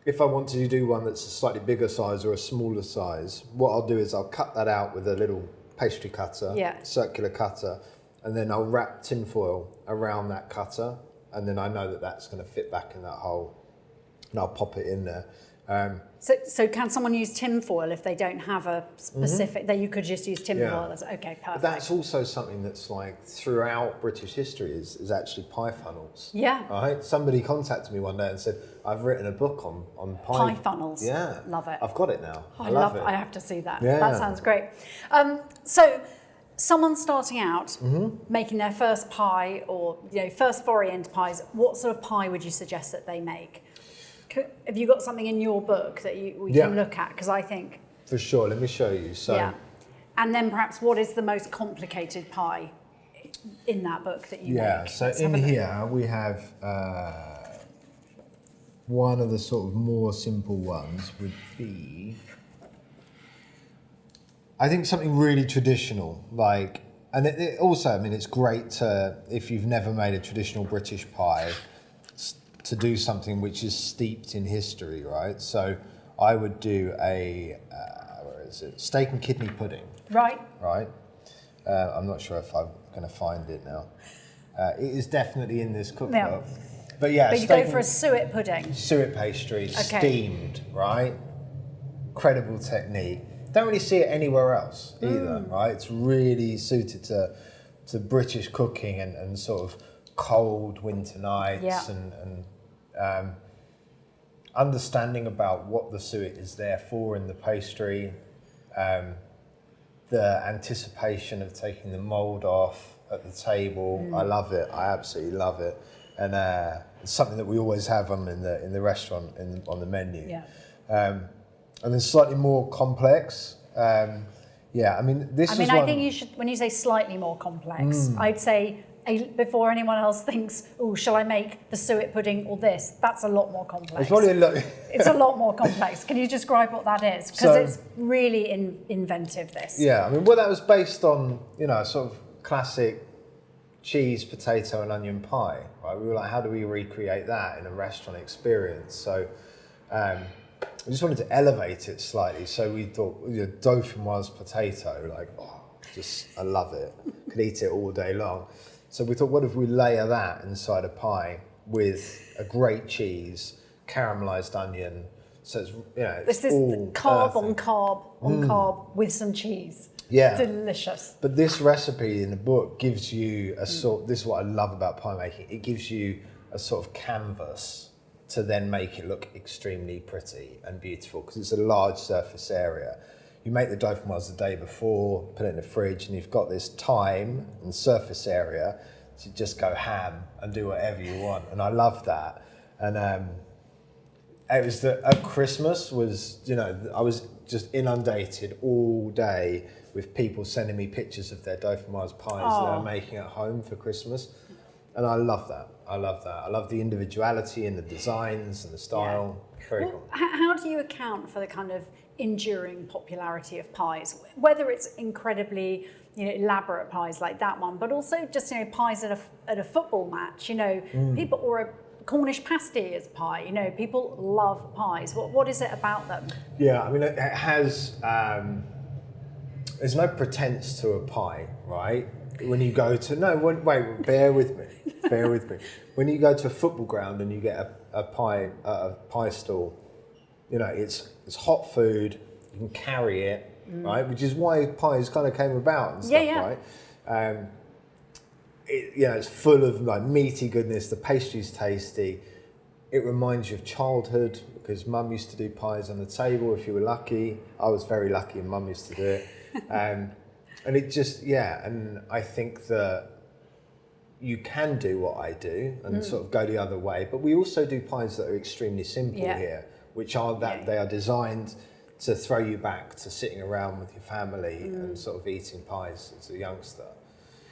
If I want to do one that's a slightly bigger size or a smaller size, what I'll do is I'll cut that out with a little pastry cutter, Yeah. circular cutter, and then I'll wrap tinfoil around that cutter, and then I know that that's going to fit back in that hole, and I'll pop it in there. Um, So, so can someone use tinfoil if they don't have a specific? That you could just use tinfoil. Yeah. As, okay, but perfect. that's also something that's like throughout British history is, is actually pie funnels. Yeah. Right? Somebody contacted me one day and said, I've written a book on, on pie, Pie funnels. Yeah. Love it. I've got it now. Oh, I, love, it. I have to see that. Yeah. That sounds great. Um, so, someone starting out, Mm-hmm. making their first pie or you know first foray into pies, what sort of pie would you suggest that they make? Could, have you got something in your book that you, we can look at? Because I think, For sure. Let me show you. So, yeah. And then perhaps what is the most complicated pie in that book that you yeah. make? So Let's in have a look. here we have uh, one of the sort of more simple ones would be, I think something really traditional, like, and it, it also, I mean, it's great to if you've never made a traditional British pie, to do something which is steeped in history, right? So I would do a uh, where is it? Steak and kidney pudding Right. right? Uh, I'm not sure if I'm going to find it now. Uh, it is definitely in this cookbook. But yeah, But you go for a suet pudding. suet pastry, Okay. steamed, right? Incredible technique. Don't really see it anywhere else either, Mm. right? It's really suited to to British cooking and, and sort of cold winter nights Yeah. and, and um, understanding about what the suet is there for in the pastry, um, the anticipation of taking the mold off at the table. Mm. I love it. I absolutely love it, and uh, it's something that we always have on in the in the restaurant in, on the menu. Yeah. Um, and then slightly more complex. Um, yeah, I mean this I is mean, one. I think you should, when you say slightly more complex, I'd say a, before anyone else thinks, oh, shall I make the suet pudding or this? That's a lot more complex. it's probably a lot. It's a lot more complex. Can you describe what that is? Because So- it's really in, inventive, this. Yeah, I mean, well, that was based on you know sort of classic cheese, potato, and onion pie. Right? We were like, how do we recreate that in a restaurant experience? So um, we just wanted to elevate it slightly. So we thought, you know, dauphinoise potato, like, oh, Just, I love it. Could eat it all day long. So we thought, what if we layer that inside a pie with a great cheese, caramelized onion. So it's you know it's This is carb earthy. on carb on mm. carb with some cheese. Yeah. Delicious. But this recipe in the book gives you a sort. This is what I love about pie making. It gives you a sort of canvas to then make it look extremely pretty and beautiful because it's a large surface area. You make the dauphinoise the day before, put it in the fridge, and you've got this time and surface area to just go ham and do whatever you want. And I love that. And um, it was the at Christmas was you know I was just inundated all day with people sending me pictures of their dauphinoise pies that they're making at home for Christmas, and I love that. I love that. I love the individuality and the designs and the style. Very Well, cool. how do you account for the kind of enduring popularity of pies? Whether it's incredibly you know, elaborate pies like that one, but also just you know pies at a, at a football match. You know, Mm. people or a Cornish pasty as pie. You know, people love pies. What what is it about them? Yeah, I mean, it it has. Um, there's no pretense to a pie, right? When you go to no, when, wait, bear with me, bear with me. When you go to a football ground and you get a, a pie, a pie stall, you know, it's it's hot food. You can carry it, right? Which is why pies kind of came about and stuff, Yeah, yeah. right? Um, it, you know, it's full of like meaty goodness. The pastry's tasty. It reminds you of childhood because mum used to do pies on the table if you were lucky. I was very lucky and mum used to do it. Um, and it just, yeah, and I think that you can do what I do and Mm. sort of go the other way, but we also do pies that are extremely simple Yeah. here, which are that Yeah. they are designed to throw you back to sitting around with your family Mm. and sort of eating pies as a youngster.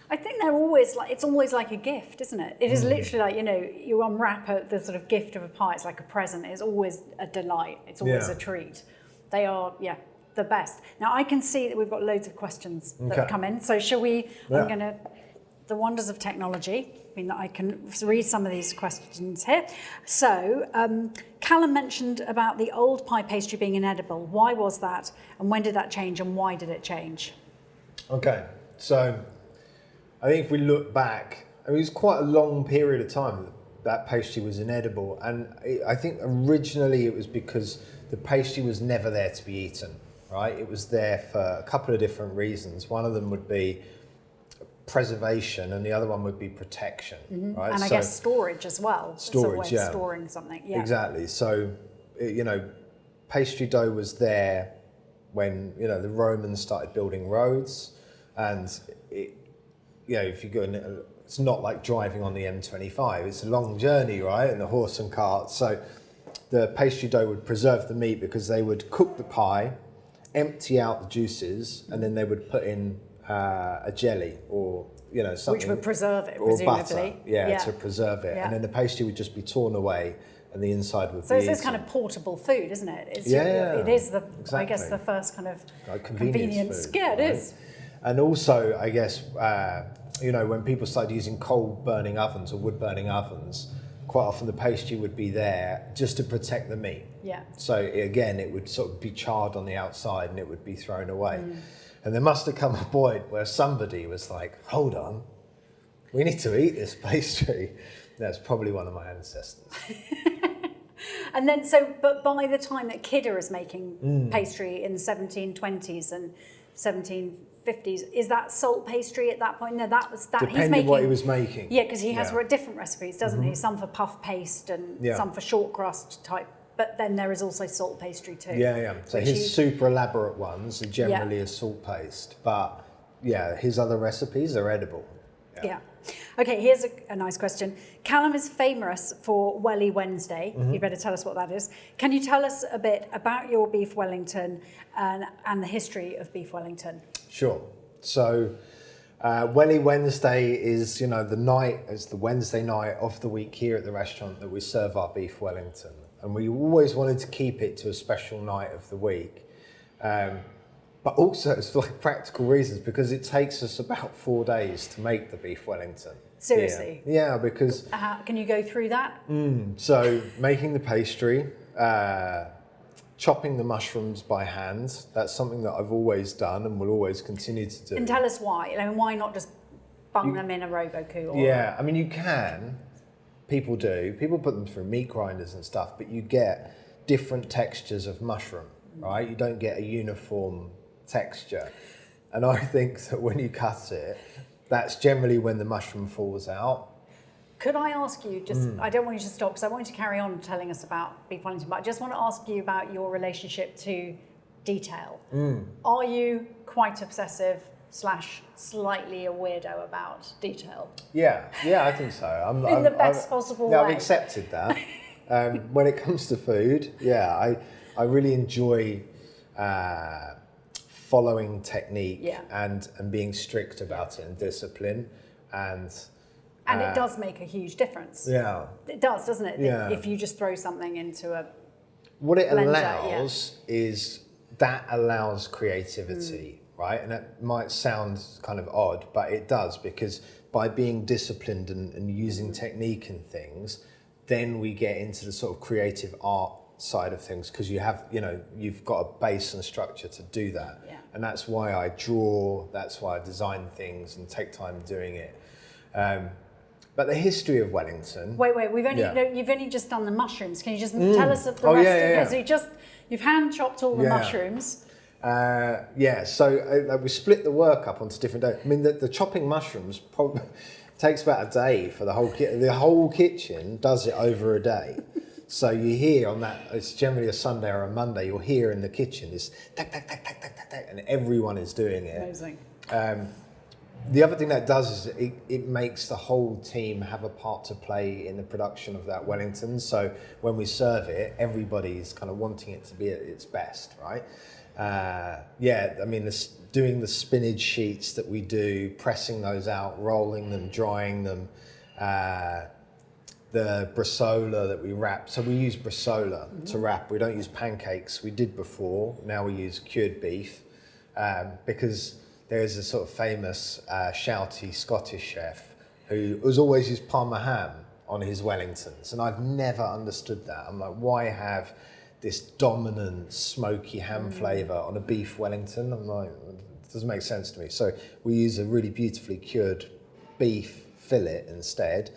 I think they're always like it's always like a gift, isn't it? It is Mm. literally like you know you unwrap a, the sort of gift of a pie. It's like a present. It's always a delight. It's always Yeah. a treat. They are yeah the best. Now I can see that we've got loads of questions that have Okay. come in. So shall we? Yeah. I'm going to the wonders of technology. I mean that I can read some of these questions here. So um, Calum mentioned about the old pie pastry being inedible. Why was that? And when did that change? And why did it change? Okay, so I think if we look back, I mean, it was quite a long period of time that that pastry was inedible, and it, I think originally it was because the pastry was never there to be eaten. Right, it was there for a couple of different reasons. One of them would be preservation, and the other one would be protection. Mm-hmm. Right, And I guess storage as well. It's a way Storage, yeah. Storing something. Yeah. Exactly. So, eh, you know, pastry dough was there when you know the Romans started building roads, and it, you know, if you go, in, uh, it's not like driving on the M25. It's a long journey, right? And the horse and cart. So, the pastry dough would preserve the meat because they would cook the pie, empty out the juices, and then they would put in uh, a jelly or you know something Which would preserve it, or presumably. butter, yeah, Yeah. to preserve it, Yeah. and then the pastry would just be torn away, and the inside would So be it's this eaten. kind of portable food, isn't it? It's Yeah, your- It is the, I guess, the first kind of like convenience, food, Yeah, it right? is. And also, I guess uh, you know when people started using coal burning ovens or wood burning ovens, quite often the pastry would be there just to protect the meat. Yeah. So again, it would sort of be charred on the outside and it would be thrown away. Mm. And there must have come a point where somebody was like, "Hold on, we need to eat this pastry." That's probably one of my ancestors. And then, so, but by the time that Kidder is making Mm. pastry in the 1720s and 1750s, is that salt pastry at that point? No, that was that. he's making, what he was making. Yeah, because he has Yeah. Mm-hmm. different recipes, doesn't he? Some for puff paste and Yeah. some for short crust type. But then there is also salt pastry too. Yeah, yeah. So his super elaborate ones are generally a salt paste, but yeah, his other recipes are edible. Yeah. Okay, here's a, a nice question. Calum is famous for Welly Wednesday. Mm-hmm. You better tell us what that is. Can you tell us a bit about your beef Wellington and, and the history of beef Wellington? Sure. So, uh, Welly Wednesday is, you know, the night, it's the Wednesday night of the week here at the restaurant that we serve our beef Wellington. And we always wanted to keep it to a special night of the week. Um, but also, it's for like practical reasons because it takes us about four days to make the beef Wellington. Seriously? Yeah, because Uh, can you go through that? So making the pastry, uh, chopping the mushrooms by hand. That's something that I've always done and will always continue to do. And tell us why. I mean, why not just bung them in a Robot Coupe? Or, Yeah, I mean, you can. People do. People put them through meat grinders and stuff, but you get different textures of mushroom, right? You don't get a uniform texture. And I think that when you cut it, that's generally when the mushroom falls out. Could I ask you, just, Mm. I don't want you to stop because I want you to carry on telling us about Beef Wellington, but I just want to ask you about your relationship to detail. Mm. Are you quite obsessive slash slightly a weirdo about detail? Yeah, yeah, I think so. I'm, In I'm, the best I'm- possible yeah, way. I've accepted that. um, when it comes to food, yeah, I, I really enjoy uh, following technique Yeah. and, and being strict about it and discipline. And And Uh, it does make a huge difference. yeah, It does, doesn't it? Yeah. If you just throw something into a what it Blender, allows is that allows creativity, right? And that might sound kind of odd, but it does because by being disciplined and, and using technique and things, then we get into the sort of creative art side of things because you have, you know, you've got a base and structure to do that. Yeah. And that's why I draw, that's why I design things and take time doing it. Um, but the history of Wellington. Wait, wait. We've only Yeah. no, you've only just done the mushrooms. Can you just tell us the Oh, rest? yeah, of yeah, it? yeah. So you just you've hand chopped all the Yeah. mushrooms. Uh, yeah, so uh, we split the work up onto different days. I mean, the, the chopping mushrooms probably takes about a day for the whole ki- the whole kitchen does it over a day. So you hear on that it's generally a Sunday or a Monday. You'll hear in the kitchen this tack tack tack tack tack tack tack, and everyone is doing it. Amazing. The other thing that does is it, it makes the whole team have a part to play in the production of that Wellington. So when we serve it, everybody's kind of wanting it to be at its best, right? Uh, yeah, I mean, this, doing the spinach sheets that we do, pressing those out, rolling them, drying them, uh, the bresaola that we wrap. So we use bresaola to wrap. We don't use pancakes. We did before. Now we use cured beef um, because there is a sort of famous uh, shouty Scottish chef who has always used Parma ham on his Wellingtons, and I've never understood that. I'm like, why have this dominant smoky ham flavour on a beef Wellington? I'm like, it doesn't make sense to me. So we use a really beautifully cured beef fillet instead,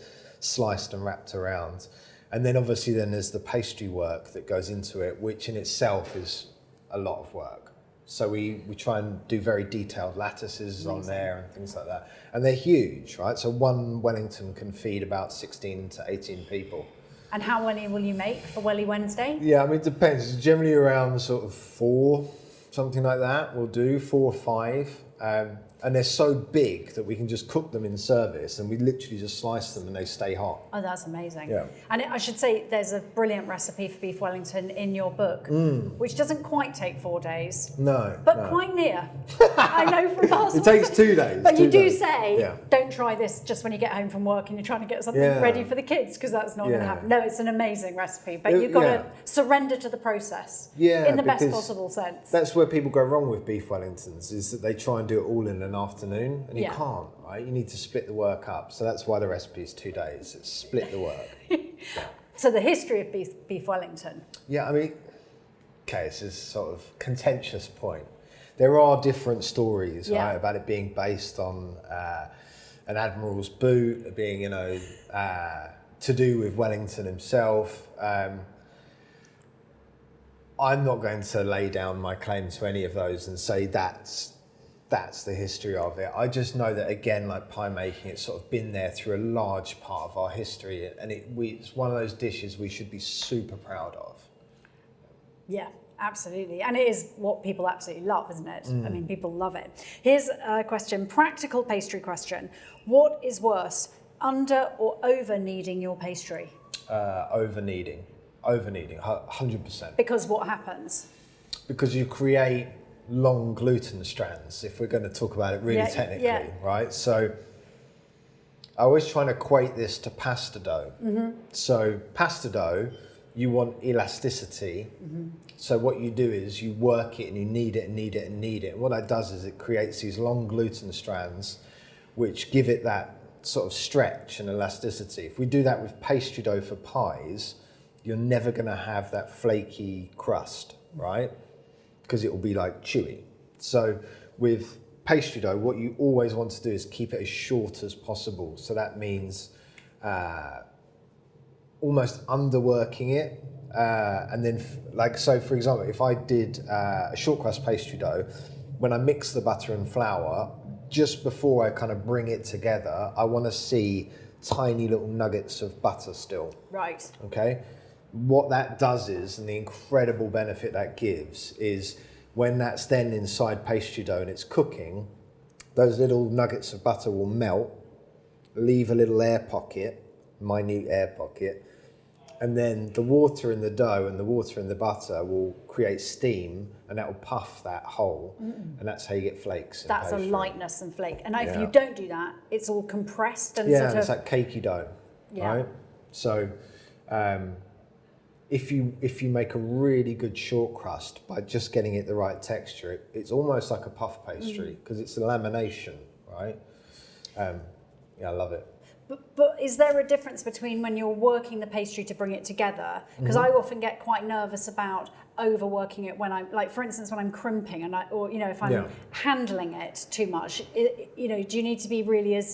sliced and wrapped around. And then obviously then there's the pastry work that goes into it, which in itself is a lot of work. So we, we try and do very detailed lattices on there and things like that. And they're huge, right? So one Wellington can feed about 16 to 18 people. And how many will you make for Welly Wednesday? Yeah, I mean, it depends. It's generally around sort of four, something like that. We'll do four or five. Um, and they're so big that we can just cook them in service and we literally just slice them and they stay hot. Oh, that's amazing. Yeah. And I should say there's a brilliant recipe for beef Wellington in your book, which doesn't quite take four days, No. but Mm. no. quite near. I know from past. It takes two days. But you do days. say, Yeah. don't try this just when you get home from work and you're trying to get something Yeah. ready for the kids because that's not going to happen. No, it's an amazing recipe, but It- you've got yeah. to surrender to the process Yeah, in the best possible sense. That's where people go wrong with beef Wellingtons is that they try and do it all in an afternoon and you Yeah. can't, right? You need to split the work up. So that's why the recipe is two days. It's split the work. So the history of beef, beef Wellington. Yeah, I mean, okay, this is sort of contentious point. There are different stories, Yeah. right, about it being based on uh, an admiral's boot, being, you know, uh, to do with Wellington himself. Um, I'm not going to lay down my claim to any of those and say that's that's the history of it. I just know that again, like pie making, it's sort of been there through a large part of our history, and it, we, it's one of those dishes we should be super proud of. Yeah, absolutely. And it is what people absolutely love, isn't it? Mm. I mean, people love it. Here's a question practical pastry question. What is worse, under or over kneading your pastry? Uh, over kneading, over kneading, hundred percent, Because what happens? because you create long gluten strands. If we're going to talk about it really Yeah, technically, yeah. right? So. I always try and equate this to pasta dough. Mm-hmm. So pasta dough, you want elasticity. Mm-hmm. So what you do is you work it and you knead it and knead it and knead it. And what that does is it creates these long gluten strands, which give it that sort of stretch and elasticity. If we do that with pastry dough for pies, you're never going to have that flaky crust. right? Because it will be like chewy. So with pastry dough, what you always want to do is keep it as short as possible. So that means uh, almost underworking it. Uh, and then, like, so for example, if I did uh, a short crust pastry dough, when I mix the butter and flour, just before I kind of bring it together, I want to see tiny little nuggets of butter still. Right. Okay. What that does is, and the incredible benefit that gives, is when that's then inside pastry dough and it's cooking, those little nuggets of butter will melt, leave a little air pocket, minute air pocket, and then the water in the dough and the water in the butter will create steam and that will puff that hole and that's how you get flakes That's a lightness and flake. And if Yeah. you don't do that, it's all compressed and yeah sort and it's of. like cakey dough Yeah. right so um, if you if you make a really good short crust by just getting it the right texture it, it's almost like a puff pastry Mm. because it's a lamination right um, yeah i love it But, but is there a difference between when you're working the pastry to bring it together? Because Mm-hmm. I often get quite nervous about overworking it when I'm, like, for instance, when I'm crimping and I, or you know, if I'm Yeah. handling it too much. i you know, do you need to be really as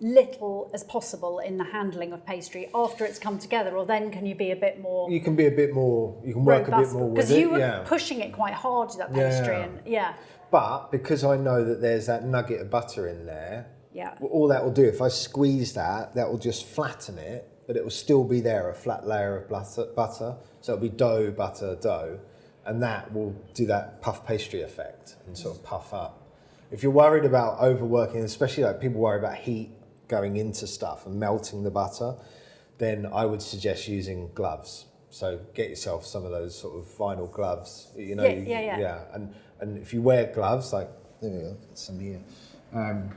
little as possible in the handling of pastry after it's come together, or then can you be a bit more? you can be a bit more you can work a bit more with it. Because you were yeah pushing it quite hard that pastry, yeah. and yeah, but because i know that there's that nugget of butter in there yeah. all that will do if i squeeze that that will just flatten it but it will still be there a flat layer of butter, butter so it'll be dough butter dough and that will do that puff pastry effect and sort of puff up if you're worried about overworking especially like people worry about heat going into stuff and melting the butter then i would suggest using gloves so get yourself some of those sort of vinyl gloves you know Yeah, you- yeah, yeah. yeah and and if you wear gloves like there we go some here um,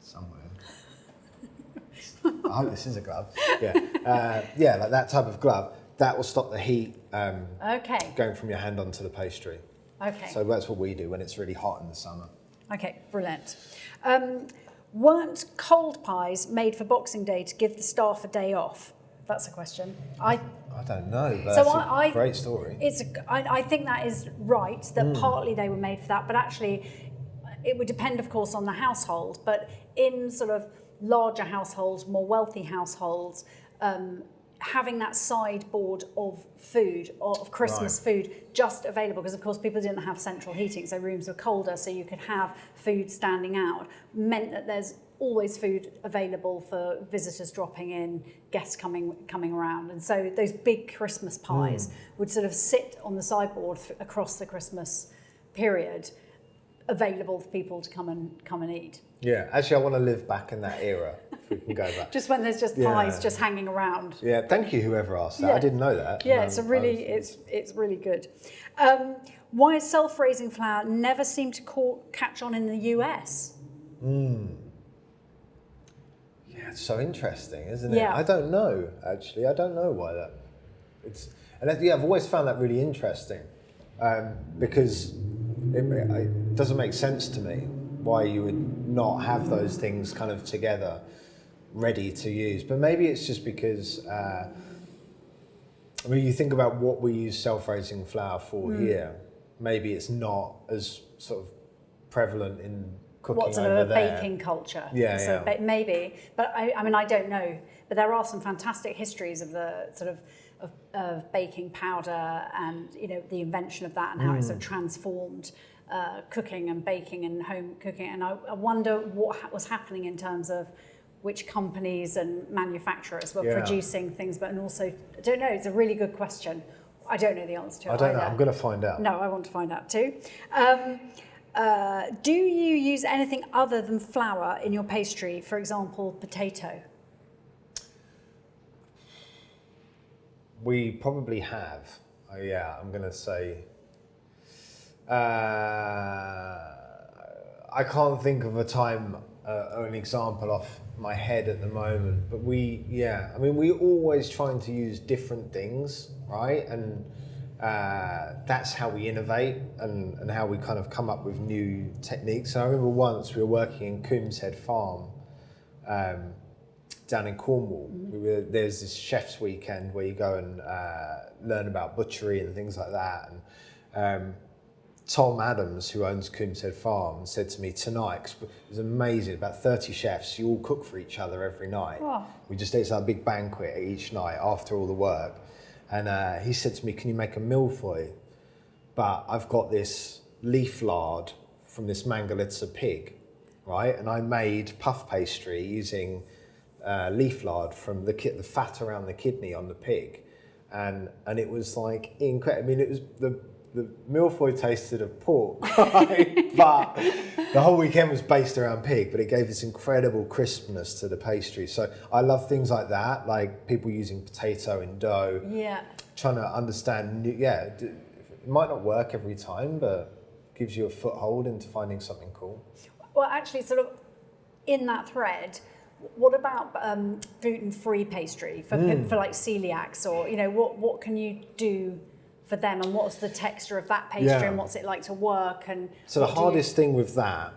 somewhere. I hope this is a glove. Yeah, uh, yeah, like that type of glove. That will stop the heat um, Okay, going from your hand onto the pastry. okay. So that's what we do when it's really hot in the summer. Okay, brilliant. Um, weren't cold pies made for Boxing Day to give the staff a day off? That's a question. I, I don't know, So that's a I- I- great story. it's, a, I, I think that is right. That partly they were made for that, but actually, it would depend, of course, on the household. But in sort of larger households, more wealthy households, um, having that sideboard of food or of Christmas food just available because of course people didn't have central heating so rooms were colder so you could have food standing out. Meant that there's always food available for visitors dropping in guests coming coming around. And so those big Christmas hmm. pies would sort of sit on the sideboard th- across the Christmas period available for people to come and come and eat. Yeah, actually, I want to live back in that era. Go back. just when there's just Yeah. pies just hanging around Yeah, thank you, whoever asked that. Yeah. I didn't know that. Yeah, it's a really it's it's really good. Um, why self-raising flour never seemed to call, catch on in the US? Yeah, it's so interesting, isn't it? Yeah. I don't know actually. I don't know why that. It's and that, yeah, I've always found that really interesting um, because it, it doesn't make sense to me why you would not have those things kind of together, ready to use. But maybe it's just because. Uh, I mean, you think about what we use self-raising flour for Hmm. here. Maybe it's not as sort of prevalent in cooking What sort over of a there. baking culture? Yeah, so yeah. ba- maybe, but I, I mean, I don't know. But there are some fantastic histories of the sort of of, of baking powder and you know the invention of that and how it Hmm. sort of transformed uh, cooking and baking and home cooking. And I, I wonder what ha- was happening in terms of which companies and manufacturers were Yeah. producing things, but and also I don't know. It's a really good question. I don't know the answer to it. I don't know. I'm going to find out. No, I want to find out too. Um, uh, do you use anything other than flour in your pastry? For example, potato. We probably have. Oh, yeah, I'm going to say. Uh, I can't think of a time uh, or an example off my head at the moment, but we, yeah, I mean, we're always trying to use different things, right? And uh, that's how we innovate and, and how we kind of come up with new techniques. So I remember once we were working in Coombeshead Farm. Um, down in Cornwall. We were, there's this chef's weekend where you go and uh, learn about butchery and things like that. And um, Tom Adams, who owns Coombeshead Farm, said to me tonight, it was amazing, about 30 chefs, you all cook for each other every night. Wow. We just did a big banquet each night after all the work. And uh, he said to me, Can you make a mille-feuille? But I've got this leaf lard from this Mangalitsa pig, right? And I made puff pastry using uh, leaf lard from the, ki- the fat around the kidney on the pig. And, and it was like incredible. I mean, it was the, the mille-feuille tasted of pork, right? but the whole weekend was based around pig, but it gave this incredible crispness to the pastry. So I love things like that, like people using potato in dough Yeah. trying to understand. new- Yeah, it might not work every time, but gives you a foothold into finding something cool. Well, actually, sort of in that thread, what about um, gluten-free pastry for Hmm. for like celiacs, or you know, what what can you do for them, and what's the texture of that pastry, Yeah. and what's it like to work, and So the do you- hardest thing with that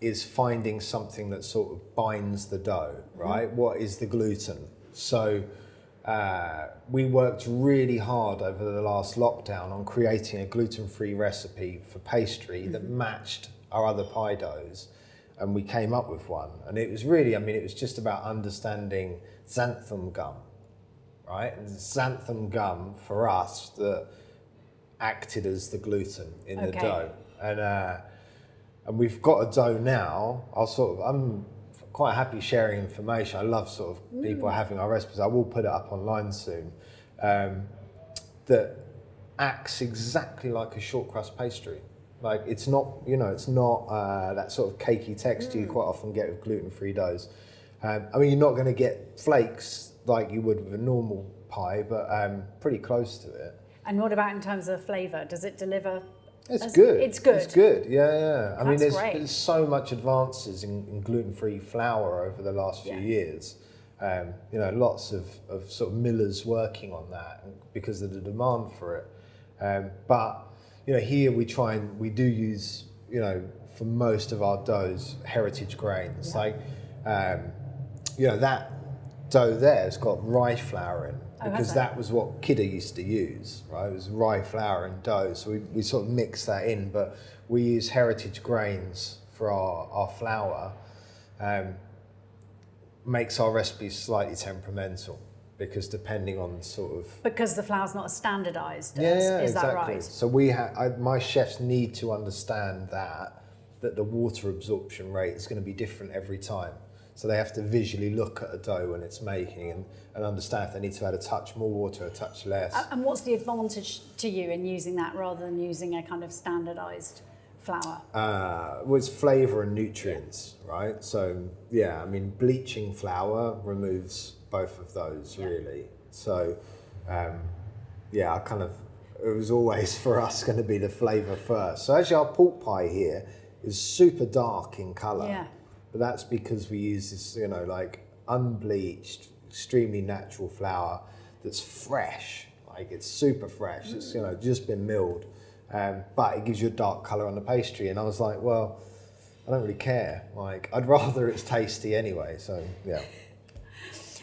is finding something that sort of binds the dough, right? What is the gluten? So uh, we worked really hard over the last lockdown on creating a gluten-free recipe for pastry that matched our other pie doughs, and we came up with one. And it was really, I mean, it was just about understanding xanthan gum, right? And xanthan gum for us that acted as the gluten in the dough, and uh, and we've got a dough now. I'll sort of I'm quite happy sharing information. I love sort of people having our recipes. I will put it up online soon. Um, that acts exactly like a short crust pastry. Like it's not, you know, it's not uh, that sort of cakey texture you quite often get with gluten-free doughs. Um, I mean, you're not going to get flakes like you would with a normal pie, but um, pretty close to it. And what about in terms of flavour? Does it deliver? It's good. It's good. It's good. Yeah, yeah. I mean, there's, there's so much advances in, in gluten-free flour over the last few Yeah. years. Um, you know, lots of, of sort of millers working on that because of the demand for it. Um, but you know, here we try and we do use you know for most of our doughs heritage grains. Like um, you know that dough there has got rye flour in Oh, because that was what Kidder used to use, right? It was rye flour and dough. So we, we sort of mix that in, but we use heritage grains for our, our flour. Um, makes our recipes slightly temperamental because depending on sort of Because the flour's not standardised. yeah, yeah, is exactly. that right? So we have my chefs need to understand that that the water absorption rate is going to be different every time. So they have to visually look at a dough when it's making and, and understand if they need to add a touch more water, a touch less. And what's the advantage to you in using that rather than using a kind of standardised flour? uh, was flavour and nutrients, right? So yeah, I mean bleaching flour removes both of those really. So um, yeah, I kind of it was always for us going to be the flavour first. So actually, our pork pie here is super dark in colour, Yeah. But that's because we use this, you know, like unbleached, extremely natural flour that's fresh. Like it's super fresh. It's you know just been milled, um, but it gives you a dark colour on the pastry. And I was like, well, I don't really care. Like I'd rather it's tasty anyway. So yeah.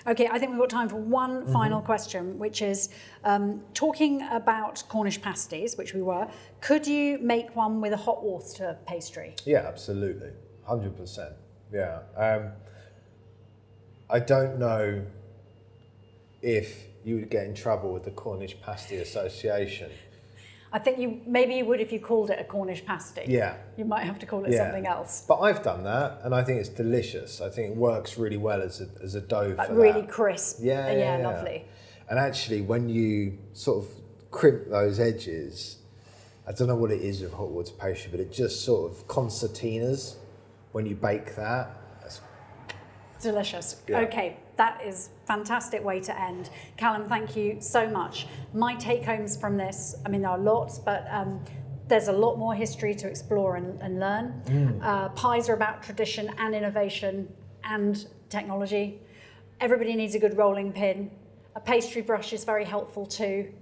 Okay, I think we've got time for one Mm-hmm. final question, which is um, talking about Cornish pasties, which we were. Could you make one with a hot water pastry? Yeah, absolutely, hundred percent. Yeah, um, I don't know if you would get in trouble with the Cornish Pasty Association. I think you maybe you would if you called it a Cornish pasty. Yeah, You might have to call it Yeah. something else. but I've done that, and I think it's delicious. I think it works really well as a as a dough Like for really that. crisp. Yeah, Uh, yeah, yeah. lovely. And actually, when you sort of crimp those edges, I don't know what it is with hot water pastry, but it just sort of concertinas when you bake that. That's Delicious. Yeah. Okay, that is fantastic way to end. Calum, thank you so much. My take homes from this, I mean, there are lots, but um, there's a lot more history to explore and, and learn. Mm. Uh, pies are about tradition and innovation and technology. Everybody needs a good rolling pin. A pastry brush is very helpful too.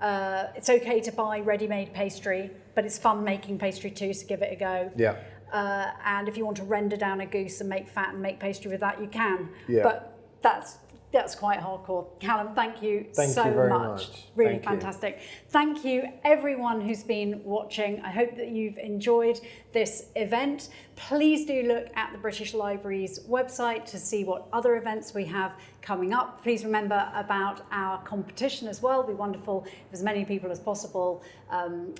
Uh, it's okay to buy ready-made pastry, but it's fun making pastry too, so give it a go. yeah. Uh, and if you want to render down a goose and make fat and make pastry with that, you can. Yeah. But That's that's quite hardcore. Calum, thank you Thank so you very much. much. Really Thank you. fantastic. Thank you everyone who's been watching. I hope that you've enjoyed this event. Please do look at the British Library's website to see what other events we have coming up. Please remember about our competition as well. It'd be wonderful if as many people as possible um,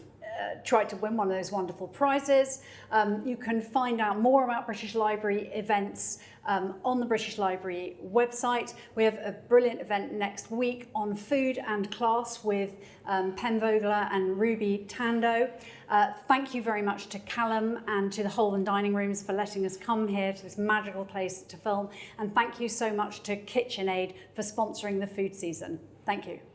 tried to win one of those wonderful prizes. Um, you can find out more about British Library events um, on the British Library website. We have a brilliant event next week on food and class with um, Pen Vogler and Ruby Tandoh. Uh, thank you very much to Calum and to the Holborn Dining Rooms for letting us come here to this magical place to film. And thank you so much to KitchenAid for sponsoring the food season. Thank you.